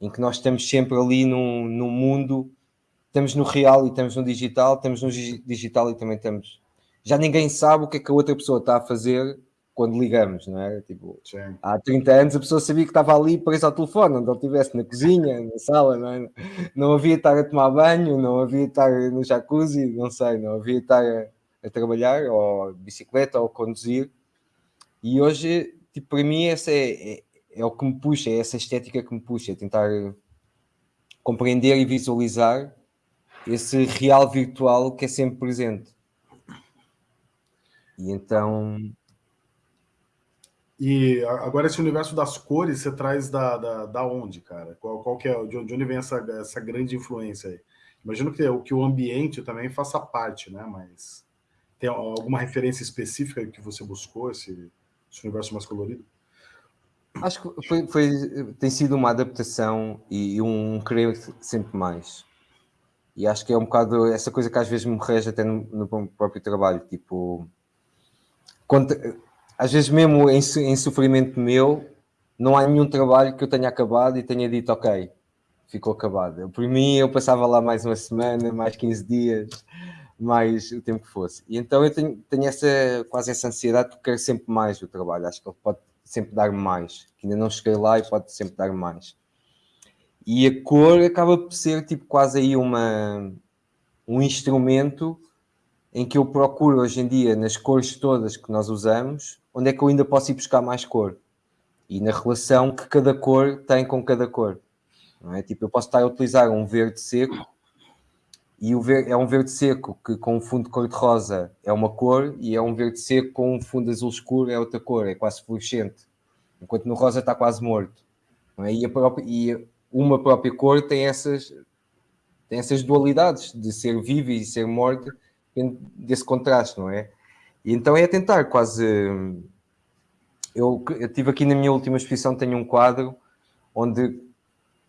em que nós estamos sempre ali no, no mundo, estamos no real e estamos no digital, estamos no digital e também estamos. Já ninguém sabe o que é que a outra pessoa está a fazer quando ligamos, não é? Tipo, Sim. há 30 anos a pessoa sabia que estava ali presa ao telefone, onde ele estivesse, na cozinha, na sala, não é? Não havia estar a tomar banho, não havia estar no jacuzzi, não sei, não havia estar a, a trabalhar, ou bicicleta, ou conduzir. E hoje, tipo, para mim, essa é, é, é o que me puxa, é essa estética que me puxa, é tentar compreender e visualizar esse real virtual que é sempre presente. E então e agora esse universo das cores você traz da, da, da onde, cara? Qual, qual que é, de onde vem essa, essa grande influência aí? Imagino que, que o ambiente também faça parte, né? Mas tem alguma referência específica que você buscou, esse, esse universo mais colorido? Acho que foi, foi, tem sido uma adaptação e um querer sempre mais. E acho que é um bocado essa coisa que às vezes me rege até no, no próprio trabalho, tipo... Às vezes mesmo em, em, sofrimento meu, não há nenhum trabalho que eu tenha acabado e tenha dito, ok, ficou acabado. Por mim, eu passava lá mais uma semana, mais 15 dias, mais o tempo que fosse. E então eu tenho, tenho essa, quase essa ansiedade porque quero sempre mais do trabalho. Acho que ele pode sempre dar mais, que ainda não cheguei lá e pode sempre dar mais. E a cor acaba por ser tipo quase aí uma, um instrumento em que eu procuro hoje em dia, nas cores todas que nós usamos, onde é que eu ainda posso ir buscar mais cor? E na relação que cada cor tem com cada cor. Não é? Tipo, eu posso estar a utilizar um verde seco e o verde, é um verde seco que com um fundo de cor-de-rosa é uma cor e é um verde seco com um fundo azul escuro é outra cor, é quase fluorescente. Enquanto no rosa está quase morto. É? E, própria, e, uma própria cor tem essas, tem essas dualidades de ser viva e ser morta desse contraste, não é? E então é tentar quase. Eu, eu tive aqui na minha última exposição, tenho um quadro onde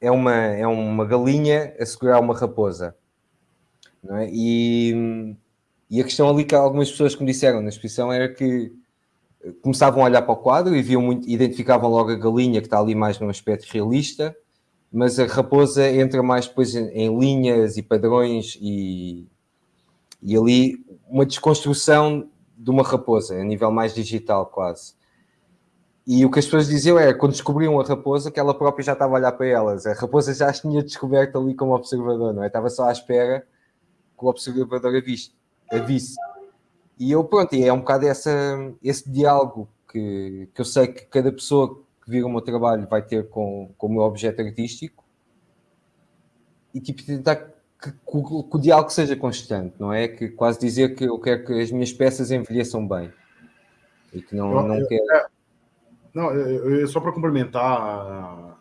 é uma, é uma galinha a segurar uma raposa. É? e, e a questão ali que algumas pessoas que me disseram na exposição era que começavam a olhar para o quadro e viam muito, identificavam logo a galinha que está ali mais num aspecto realista, mas a raposa entra mais depois em, em linhas e padrões e, e ali uma desconstrução de uma raposa, a nível mais digital quase. E o que as pessoas diziam é, quando descobriam a raposa, que ela própria já estava a olhar para elas. A raposa já as tinha descoberto ali como observador, não é? Estava só à espera que o observador a, visse. A visse. E eu, pronto, é um bocado essa, esse diálogo que, que eu sei que cada pessoa que vira o meu trabalho vai ter com, com o meu objeto artístico. E tipo, tentar que, que, que, o diálogo seja constante, não é? Que quase dizer que eu quero que as minhas peças envelheçam bem e que não, não, não quero. É, não, eu, só para complementar a,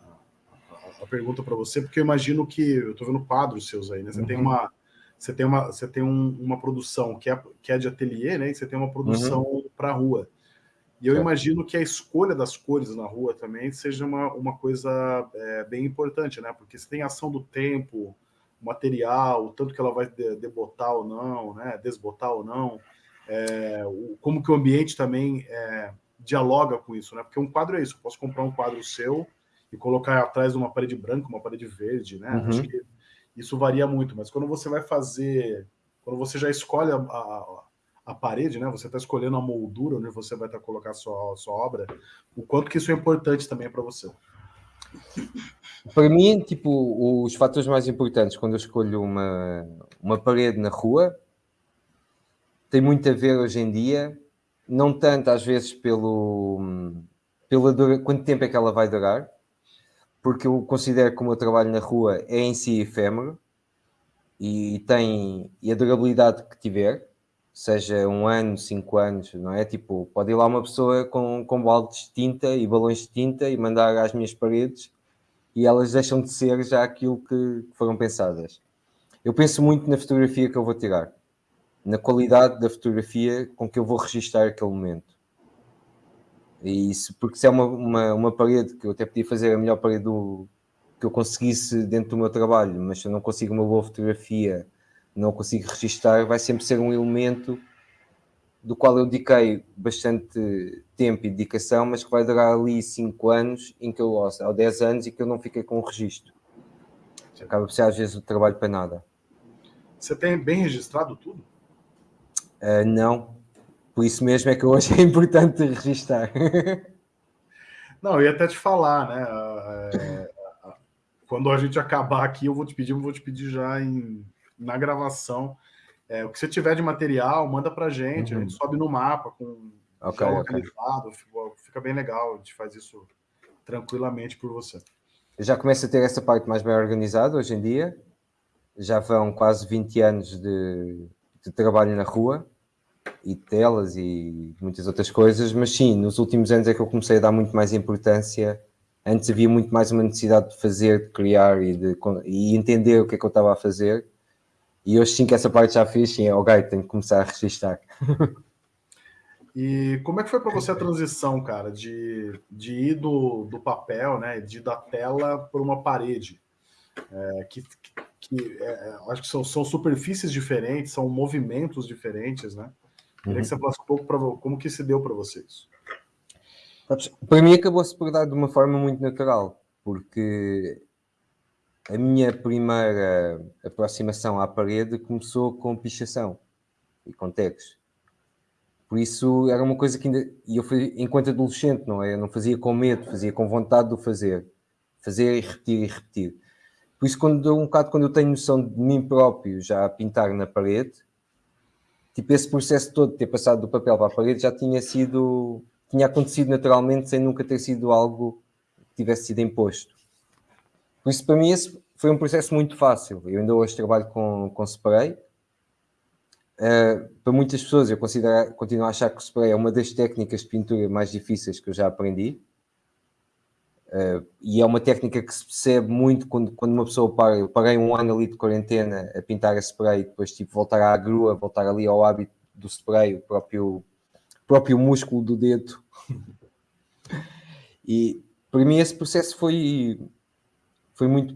a, a pergunta para você, porque eu imagino que eu estou vendo quadros seus aí, né? Você uhum. tem uma você tem uma você tem um, uma produção que é que é de ateliê, né? E você tem uma produção uhum. para rua. E eu imagino que a escolha das cores na rua também seja uma, uma coisa é, bem importante, né? Porque você tem ação do tempo, material, o tanto que ela vai debotar ou não, né, desbotar ou não, é, o, como que o ambiente também é, dialoga com isso, né? Porque um quadro é isso, eu posso comprar um quadro seu e colocar atrás de uma parede branca, uma parede verde, né? Uhum. Acho que isso varia muito, mas quando você vai fazer, quando você já escolhe a, a, a parede, né? Você está escolhendo a moldura onde você vai estar tá colocar a sua, a sua obra, o quanto que isso é importante também para você. Para mim, tipo, os fatores mais importantes quando eu escolho uma, uma parede na rua tem muito a ver hoje em dia, não tanto às vezes pelo, pela dura, quanto tempo é que ela vai durar, porque eu considero que o meu trabalho na rua é em si efêmero e tem e a durabilidade que tiver, seja um ano, cinco anos, não é? Tipo, pode ir lá uma pessoa com, com baldes de tinta e balões de tinta e mandar às minhas paredes e elas deixam de ser já aquilo que foram pensadas. Eu penso muito na fotografia que eu vou tirar, na qualidade da fotografia com que eu vou registrar aquele momento. E isso, porque se é uma, uma, uma parede que eu até podia fazer a melhor parede do, que eu conseguisse dentro do meu trabalho, mas se eu não consigo uma boa fotografia, não consigo registrar, vai sempre ser um elemento do qual eu dediquei bastante tempo e dedicação, mas que vai durar ali 5 anos, em que eu, ou 10 anos, e que eu não fiquei com o registro. Acaba por ser às vezes o trabalho para nada. Você tem bem registrado tudo? Uh, não. Por isso mesmo é que hoje é importante registrar. não, eu ia até te falar, né? É, quando a gente acabar aqui, eu vou te pedir, eu vou te pedir já em, na gravação é, o que você tiver de material, manda para a gente, uhum. a gente sobe no mapa com okay, localizado, okay. fica bem legal, a gente faz isso tranquilamente por você. Já começa a ter essa parte mais bem organizada hoje em dia, já vão quase 20 anos de, de trabalho na rua, e telas e muitas outras coisas, mas sim, nos últimos anos é que eu comecei a dar muito mais importância. Antes havia muito mais uma necessidade de fazer, de criar e de e entender o que é que eu estava a fazer. E hoje sim que essa parte já fiz, sim, é ok, tenho que começar a registrar. E como é que foi para você a transição, cara, de, de ir do, do papel, né, de ir da tela para uma parede? É, que, que é, acho que são, são superfícies diferentes, são movimentos diferentes, né? Queria uhum. que você falasse um pouco para como que se deu para vocês. Para mim acabou-se por dar de uma forma muito natural, porque a minha primeira aproximação à parede começou com pichação e com tags. Por isso era uma coisa que ainda. E eu fui enquanto adolescente, não é? Eu não fazia com medo, fazia com vontade de o fazer. Fazer e repetir e repetir. Por isso, quando, um bocado quando eu tenho noção de mim próprio já a pintar na parede, tipo esse processo todo de ter passado do papel para a parede já tinha sido. tinha acontecido naturalmente sem nunca ter sido algo que tivesse sido imposto. Por isso, para mim, esse foi um processo muito fácil. Eu ainda hoje trabalho com, com spray. Uh, para muitas pessoas, eu considero, continuo a achar que o spray é uma das técnicas de pintura mais difíceis que eu já aprendi. Uh, e é uma técnica que se percebe muito quando, quando uma pessoa para. Eu parei um ano ali de quarentena a pintar a spray e depois tipo, voltar à grua, voltar ali ao hábito do spray, o próprio, próprio músculo do dedo. e para mim esse processo foi foi muito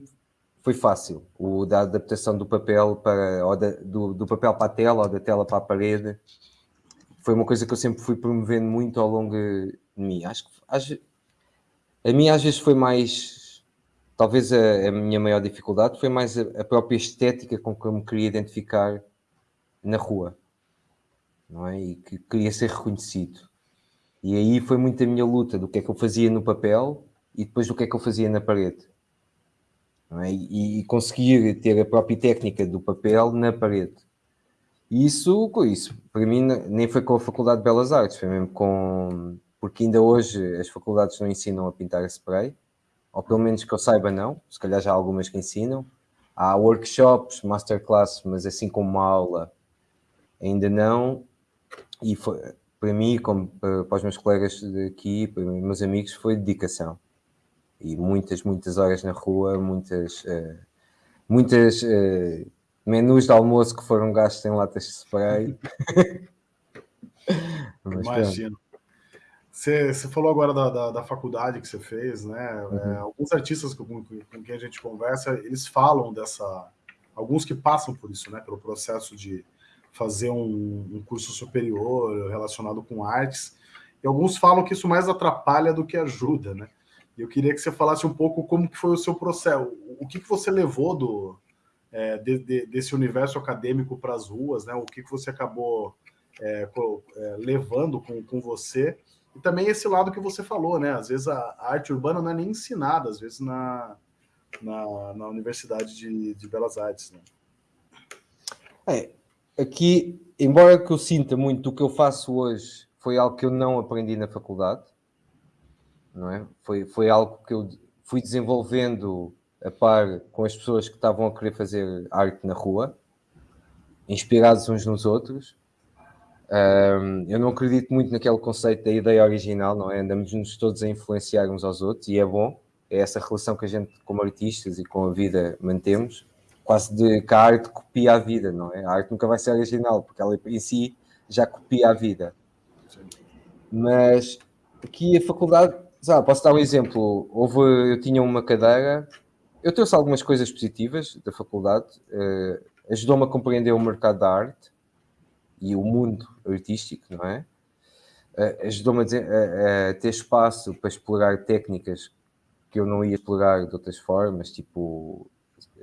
foi fácil. O da adaptação do papel para ou da, do, do papel para a tela ou da tela para a parede foi uma coisa que eu sempre fui promovendo muito ao longo de mim. Acho que a mim às vezes foi mais talvez a, a minha maior dificuldade foi mais a, a, própria estética com que eu me queria identificar na rua não é? e que queria ser reconhecido. E aí foi muito a minha luta do que é que eu fazia no papel e depois do que é que eu fazia na parede é? e, e, conseguir ter a própria técnica do papel na parede. Isso, isso, para mim, nem foi com a Faculdade de Belas Artes, foi mesmo com. Porque ainda hoje as faculdades não ensinam a pintar a spray, ou pelo menos que eu saiba, não. Se calhar já há algumas que ensinam. Há workshops, masterclasses, mas assim como uma aula, ainda não. E foi, para mim, como para, para os meus colegas daqui, para meus amigos, foi dedicação e muitas, muitas horas na rua, muitas, uh, muitas uh, menus de almoço que foram gastos em latas de spray. Imagino. Você, você, falou agora da, da, da, faculdade que você fez, né? Uhum. É, alguns artistas com, com, com, quem a gente conversa, eles falam dessa. Alguns que passam por isso, né? Pelo processo de fazer um, um curso superior relacionado com artes. E alguns falam que isso mais atrapalha do que ajuda, né? Eu queria que você falasse um pouco como que foi o seu processo, o que, que você levou do, é, de, de, desse universo acadêmico para as ruas, né? O que, que você acabou é, é, levando com, com você e também esse lado que você falou, né? Às vezes a, a arte urbana não é nem ensinada, às vezes na, na, na Universidade de, de Belas Artes, né? É, aqui, embora que eu sinta muito do que eu faço hoje, foi algo que eu não aprendi na faculdade não é? Foi, foi algo que eu fui desenvolvendo a par com as pessoas que estavam a querer fazer arte na rua, inspirados uns nos outros. Um, eu não acredito muito naquele conceito da ideia original, não é? Andamos-nos todos a influenciar uns aos outros e é bom. É essa relação que a gente, como artistas e com a vida, mantemos. Quase de que a arte copia a vida, não é? A arte nunca vai ser original, porque ela em si já copia a vida. Mas aqui a faculdade sabe, posso dar um exemplo. Houve, eu tinha uma cadeira, eu trouxe algumas coisas positivas da faculdade. Uh, Ajudou-me a compreender o mercado da arte e o mundo artístico, não é? Uh, Ajudou-me a, a, a, ter espaço para explorar técnicas que eu não ia explorar de outras formas, tipo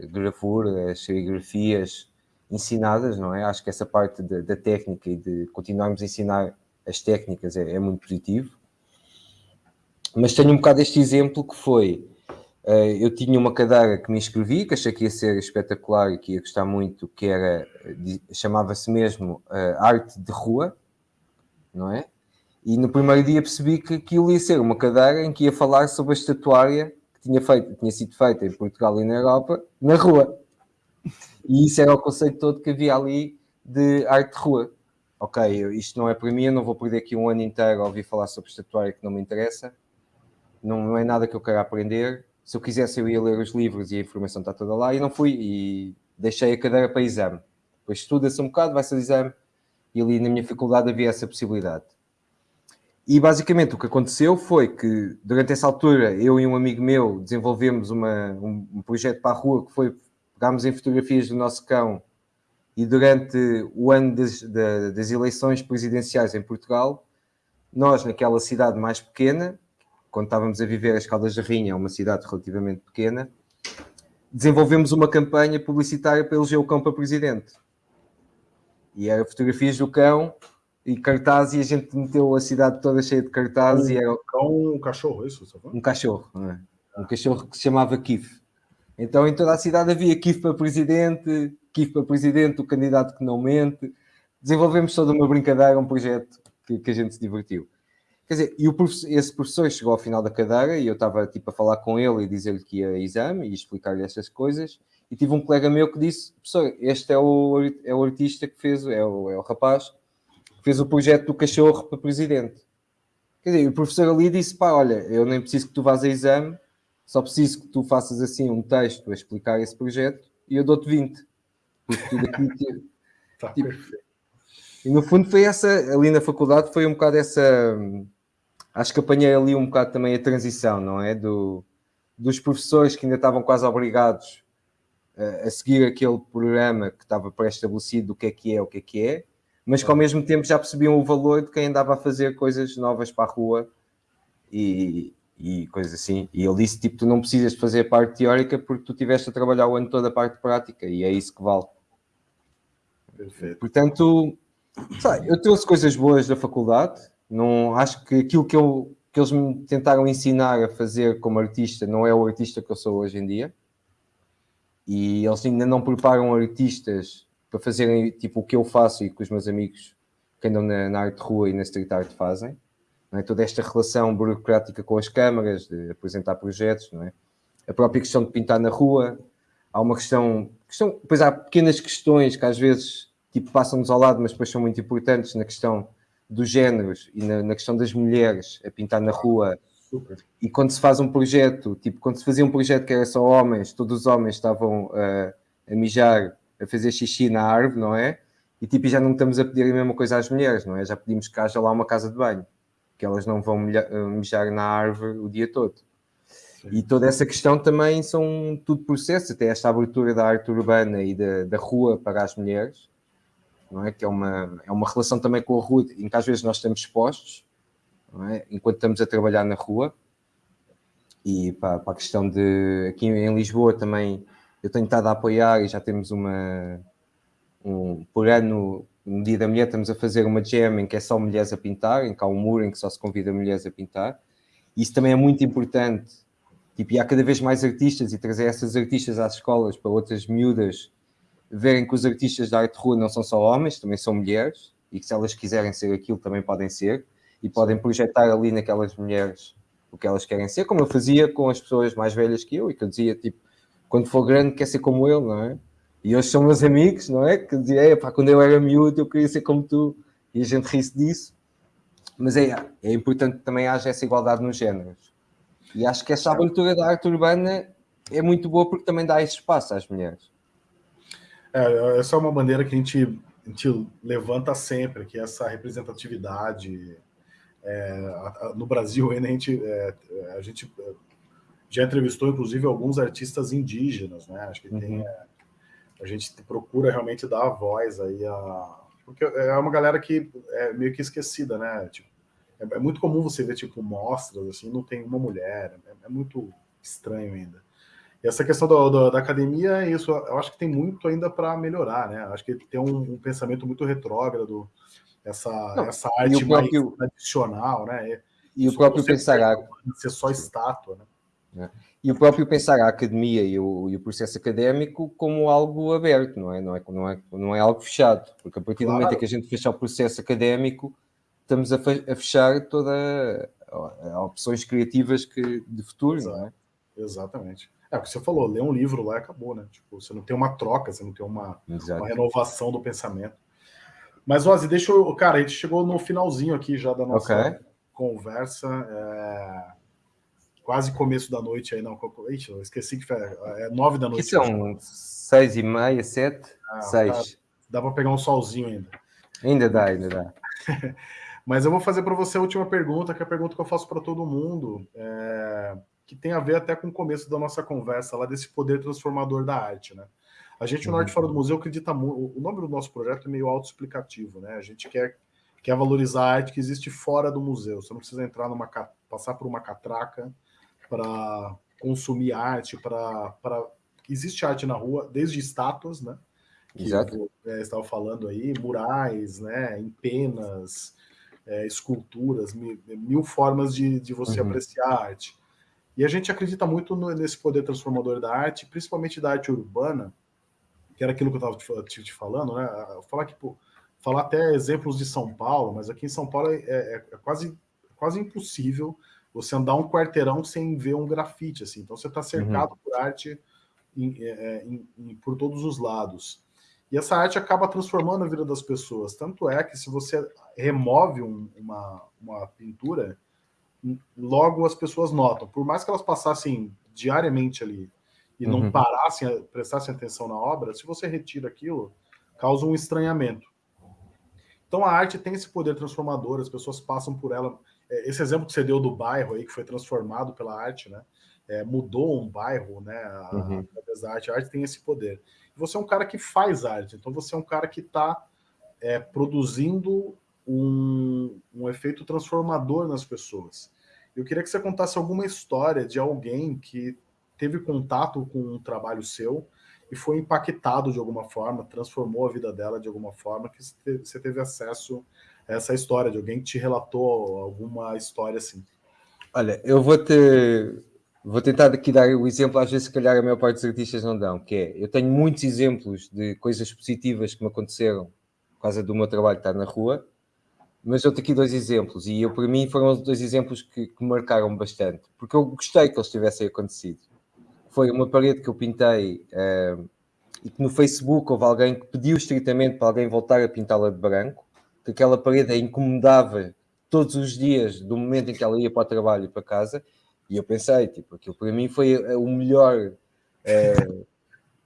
gravura, serigrafias ensinadas, não é? Acho que essa parte da, da técnica e de continuarmos a ensinar as técnicas é, é muito positivo. Mas tenho um bocado este exemplo que foi Uh, eu tinha uma cadeira que me inscrevi, que achei que ia ser espetacular e que ia gostar muito, que era, chamava-se mesmo uh, Arte de Rua, não é? E no primeiro dia percebi que aquilo ia ser uma cadeira em que ia falar sobre a estatuária que tinha, feito, tinha sido feita em Portugal e na Europa, na rua. E isso era o conceito todo que havia ali de arte de rua. Ok, isto não é para mim, eu não vou perder aqui um ano inteiro a ouvir falar sobre estatuária que não me interessa, não, não é nada que eu quero aprender, se eu quisesse eu ia ler os livros e a informação está toda lá e não fui e deixei a cadeira para exame. Depois estuda-se um bocado, vai-se ao exame e ali na minha faculdade havia essa possibilidade. E basicamente o que aconteceu foi que durante essa altura eu e um amigo meu desenvolvemos uma, um, um projeto para a rua que foi pegámos em fotografias do nosso cão e durante o ano das, das eleições presidenciais em Portugal, nós naquela cidade mais pequena, quando estávamos a viver as Caldas da Rainha, uma cidade relativamente pequena, desenvolvemos uma campanha publicitária para eleger o cão para presidente. E era fotografias do cão e cartazes, e a gente meteu a cidade toda cheia de cartazes. Um, e era... cão, um cachorro, isso? Um cachorro, é? um cachorro que se chamava Kif. Então em toda a cidade havia Kif para presidente, Kif para presidente, o candidato que não mente. Desenvolvemos toda uma brincadeira, um projeto que, que a gente se divertiu. Quer dizer, e o esse professor chegou ao final da cadeira e eu estava tipo a falar com ele e dizer-lhe que ia a exame e explicar-lhe estas coisas. E tive um colega meu que disse: professor, este é o, é o artista que fez, é o, é o rapaz que fez o projeto do cachorro para presidente. Quer dizer, o professor ali disse: pá, olha, eu nem preciso que tu vás a exame, só preciso que tu faças assim um texto a explicar esse projeto e eu dou-te 20. Porque tudo aqui. tá tipo, e no fundo foi essa, ali na faculdade, foi um bocado essa acho que apanhei ali um bocado também a transição, não é? Do, dos professores que ainda estavam quase obrigados a, a seguir aquele programa que estava pré-estabelecido do que é que é, o que é que é, mas que ao mesmo tempo já percebiam o valor de quem andava a fazer coisas novas para a rua e, e coisas assim. E ele disse, tipo, tu não precisas de fazer a parte teórica porque tu tiveste a trabalhar o ano todo a parte prática e é isso que vale. Perfeito. Portanto, sabe, eu trouxe coisas boas da faculdade, não, acho que aquilo que, eu, que eles me tentaram ensinar a fazer como artista não é o artista que eu sou hoje em dia. E eles ainda não preparam artistas para fazerem tipo o que eu faço e que os meus amigos que andam na, na arte rua e na street art fazem. É? Toda esta relação burocrática com as câmaras, de apresentar projetos, não é? a própria questão de pintar na rua. Há uma questão, questão depois há pequenas questões que às vezes tipo, passam-nos ao lado, mas depois são muito importantes na questão dos géneros e na, na, questão das mulheres a pintar na rua. E quando se faz um projeto, tipo, quando se fazia um projeto que era só homens, todos os homens estavam uh, a mijar, a fazer xixi na árvore, não é? E tipo, já não estamos a pedir a mesma coisa às mulheres, não é? Já pedimos que haja lá uma casa de banho, que elas não vão eh, mijar na árvore o dia todo. Sim. E toda essa questão também são tudo processos, até esta abertura da arte urbana e da, da rua para as mulheres, não é? Que é uma, é uma relação também com a rua, em que às vezes nós estamos expostos, é? enquanto estamos a trabalhar na rua. E para, para, a questão de. Aqui em Lisboa também eu tenho estado a apoiar e já temos uma. Um, por ano, no Dia da Mulher, estamos a fazer uma jam em que é só mulheres a pintar, em que há um muro em que só se convida mulheres a pintar. Isso também é muito importante. Tipo, e há cada vez mais artistas e trazer essas artistas às escolas para outras miúdas verem que os artistas da arte rua não são só homens, também são mulheres, e que se elas quiserem ser aquilo também podem ser, e podem projetar ali naquelas mulheres o que elas querem ser, como eu fazia com as pessoas mais velhas que eu, e que eu dizia, tipo, quando for grande quer ser como ele, não é? E hoje são meus amigos, não é? Que dizia, pá, quando eu era miúdo eu queria ser como tu, e a gente ri-se disso. Mas é, é importante que também haja essa igualdade nos géneros. E acho que essa abertura da arte urbana é muito boa porque também dá esse espaço às mulheres. É, essa é uma bandeira que a gente, a gente levanta sempre, que é essa representatividade. É, a, a, no Brasil, a gente, é, a gente já entrevistou, inclusive, alguns artistas indígenas, né? Acho que uhum. tem. É, a gente procura realmente dar a voz aí a. Porque é uma galera que é meio que esquecida, né? Tipo, é, é muito comum você ver, tipo, mostras, assim, não tem uma mulher. É, é muito estranho ainda. E essa questão do, do, da academia é isso. Eu acho que tem muito ainda para melhorar, né? Acho que tem um, um pensamento muito retrógrado, essa, não, essa arte próprio, mais tradicional, né? E, e o próprio pensar ser só estátua, né? É. E o próprio pensar a academia e o, e o, processo académico como algo aberto, não é? Não é, não é, não é algo fechado, porque a partir claro. do momento em que a gente fecha o processo académico, estamos a, a fechar todas as opções criativas que, de futuro, Exato. não é? Exatamente. É o que você falou, ler um livro lá e acabou, né? Tipo, você não tem uma troca, você não tem uma, uma renovação do pensamento. Mas, Ozzy, deixa eu. Cara, a gente chegou no finalzinho aqui já da nossa okay. conversa. É quase começo da noite aí, não. Ixi, eu esqueci que foi, é nove da noite. Que são seis e meia, sete, ah, seis. Dá, dá para pegar um solzinho ainda. Ainda dá, ainda dá. Mas eu vou fazer para você a última pergunta, que é a pergunta que eu faço para todo mundo, é, que tem a ver até com o começo da nossa conversa lá desse poder transformador da arte, né? A gente, no uhum. Norte Fora do Museu, acredita muito. O nome do nosso projeto é meio autoexplicativo, né? A gente quer, quer valorizar a arte que existe fora do museu. Você não precisa entrar numa passar por uma catraca para consumir arte, para existe arte na rua, desde estátuas, né? Que Exato. eu é, estava falando aí, murais, né? Em penas, é, esculturas, mil, mil, formas de, de você uhum. apreciar a arte. E a gente acredita muito no, nesse poder transformador da arte, principalmente da arte urbana, que era aquilo que eu estava te, te, falando, né? Falar que falar até exemplos de São Paulo, mas aqui em São Paulo é, é, é quase, quase impossível você andar um quarteirão sem ver um grafite, assim. Então você está cercado uhum. por arte em, é, é, em, em, por todos os lados. E essa arte acaba transformando a vida das pessoas. Tanto é que se você remove um, uma, uma pintura, logo as pessoas notam. Por mais que elas passassem diariamente ali e não uhum. parassem, prestassem atenção na obra, se você retira aquilo, causa um estranhamento. Então a arte tem esse poder transformador, as pessoas passam por ela é, esse exemplo que você deu do bairro aí, que foi transformado pela arte, né? É, mudou um bairro, né? Uhum. Através da arte. A arte tem esse poder. Você é um cara que faz arte, então você é um cara que está é, produzindo um, um efeito transformador nas pessoas. Eu queria que você contasse alguma história de alguém que teve contato com um trabalho seu e foi impactado de alguma forma, transformou a vida dela de alguma forma, que você teve acesso essa história de alguém que te relatou alguma história assim. Olha, eu vou te vou tentar aqui dar o exemplo, às vezes, se calhar, a maior parte dos artistas não dão, que é, eu tenho muitos exemplos de coisas positivas que me aconteceram por causa do meu trabalho estar na rua, mas eu tenho aqui dois exemplos, e eu, para mim, foram dois exemplos que, que marcaram bastante, porque eu gostei que eles tivessem acontecido. Foi uma parede que eu pintei uh, e que no Facebook houve alguém que pediu estritamente para alguém voltar a pintá-la de branco, que aquela parede a incomodava todos os dias do momento em que ela ia para o trabalho e para casa. E eu pensei, tipo, aquilo para mim foi eh, o melhor é,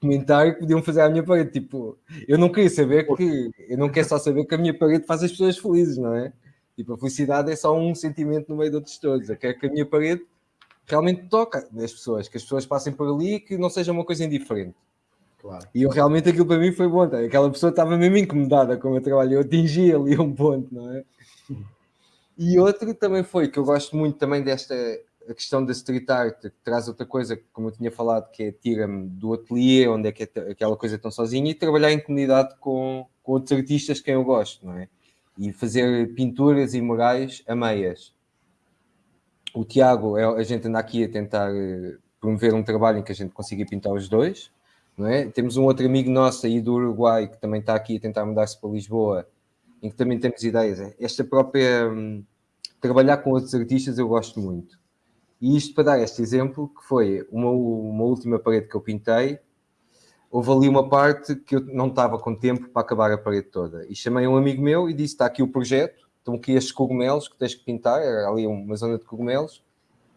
comentário que podiam fazer à minha parede. Tipo, eu não queria saber que, eu não quero só saber que a minha parede faz as pessoas felizes, não é? Tipo, a felicidade é só um sentimento no meio de outros todos. Eu quero que a minha parede realmente toque as pessoas, que as pessoas passem por ali e que não seja uma coisa indiferente. Claro. E eu realmente aquilo para mim foi bom. Tá? Aquela pessoa estava mesmo incomodada com o meu trabalho. Eu atingi ali um ponto, não é? E outro também foi que eu gosto muito também desta a questão da street art, traz outra coisa, como eu tinha falado, que é tira-me do ateliê, onde é que é aquela coisa tão sozinha, e trabalhar em comunidade com, com outros artistas que quem eu gosto, não é? E fazer pinturas e murais a meias. O Tiago, é, a gente anda aqui a tentar eh, promover um trabalho em que a gente consiga pintar os dois, não é? Temos um outro amigo nosso aí do Uruguai que também está aqui a tentar mudar-se para Lisboa, em que também temos ideias. Esta própria hum, trabalhar com outros artistas eu gosto muito. E isto para dar este exemplo, que foi uma, uma última parede que eu pintei, houve ali uma parte que eu não estava com tempo para acabar a parede toda. E chamei um amigo meu e disse: está aqui o projeto, estão aqui estes cogumelos que tens que pintar, era ali uma zona de cogumelos,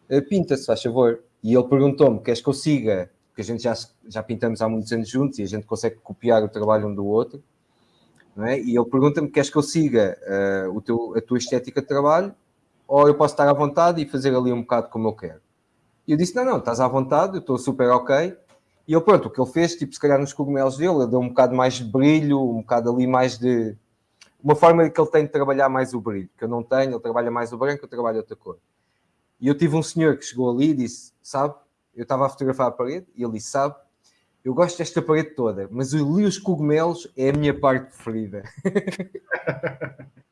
eh, pinta-se, faz favor. E ele perguntou-me: queres que eu siga porque a gente já, já pintamos há muitos anos juntos e a gente consegue copiar o trabalho um do outro. É? E ele pergunta-me: queres que eu siga uh, teu, a tua estética de trabalho ou eu posso estar à vontade e fazer ali um bocado como eu quero? E eu disse, não, não, estás à vontade, eu estou super ok. E ele, pronto, o que ele fez, tipo, se calhar nos cogumelos dele, ele deu um bocado mais de brilho, um bocado ali mais de... Uma forma que ele tem de trabalhar mais o brilho, que eu não tenho, ele trabalha mais o branco, eu trabalho outra cor. E eu tive um senhor que chegou ali e disse, sabe, eu estava a fotografar a parede, e ele disse, sabe, eu gosto desta parede toda, mas ali os cogumelos é a minha parte preferida.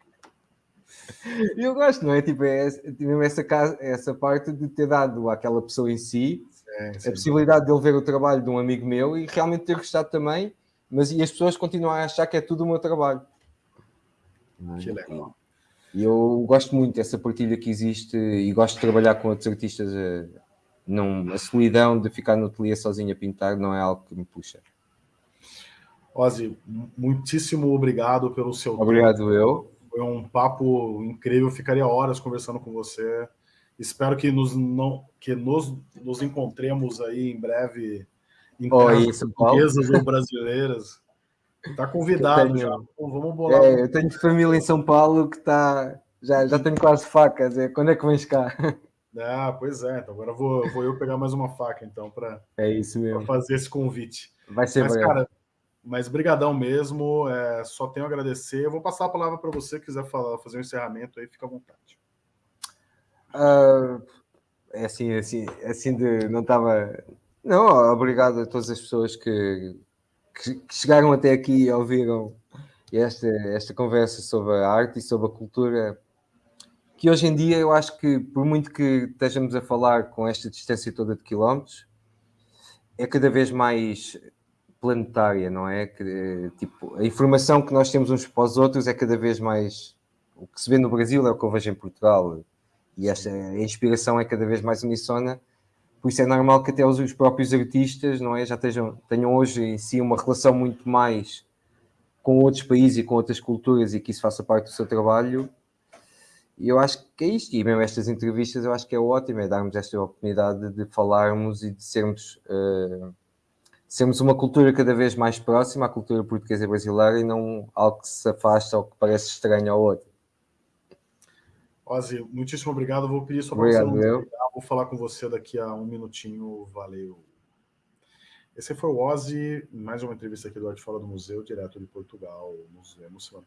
E eu gosto, não é? Tipo, é, é essa, essa parte de ter dado àquela pessoa em si sim, sim. a possibilidade de ele ver o trabalho de um amigo meu e realmente ter gostado também, mas e as pessoas continuam a achar que é tudo o meu trabalho. Que legal. E eu gosto muito dessa partilha que existe e gosto de trabalhar com outros artistas. A, não, a solidão de ficar no ateliê sozinho a pintar não é algo que me puxa. Ozzy, muitíssimo obrigado pelo seu Obrigado tempo. eu. Foi um papo incrível, ficaria horas conversando com você. Espero que nos, não, que nos, nos encontremos aí em breve em oh, isso, portuguesas ou brasileiras. Está convidado já. Vamos bolar. É, eu tenho família em São Paulo que está. Já, já tenho quase facas. É, quando é que vens cá? Ah, pois é. Então agora vou, vou eu pegar mais uma faca então para é fazer esse convite. Vai ser Mas, breve. cara, mas brigadão mesmo, é, só tenho a agradecer. Eu vou passar a palavra para você, quiser falar, fazer um encerramento aí, fica à vontade. Uh, é assim, é assim, é assim de, não estava... Não, obrigado a todas as pessoas que, que, que chegaram até aqui e ouviram esta, esta conversa sobre a arte e sobre a cultura, que hoje em dia eu acho que, por muito que estejamos a falar com esta distância toda de quilómetros, é cada vez mais planetária, não é? Que, tipo, a informação que nós temos uns para os outros é cada vez mais. O que se vê no Brasil é o que eu vejo em Portugal. E esta a inspiração é cada vez mais unissona. Por isso é normal que até os, os próprios artistas, não é? Já estejam, tenham hoje em si uma relação muito mais com outros países e com outras culturas e que isso faça parte do seu trabalho. E eu acho que é isto, e mesmo estas entrevistas eu acho que é ótimo, é darmos esta oportunidade de falarmos e de sermos uh, sermos uma cultura cada vez mais próxima à cultura portuguesa e brasileira e não algo que se afasta ou que parece estranho ao outro. Ozzy, muitíssimo obrigado. Vou pedir só para você eu. Vou falar com você daqui a um minutinho. Valeu. Esse foi o Ozzy, mais uma entrevista aqui do Arte Fora do Museu, direto de Portugal. Nos vemos semana.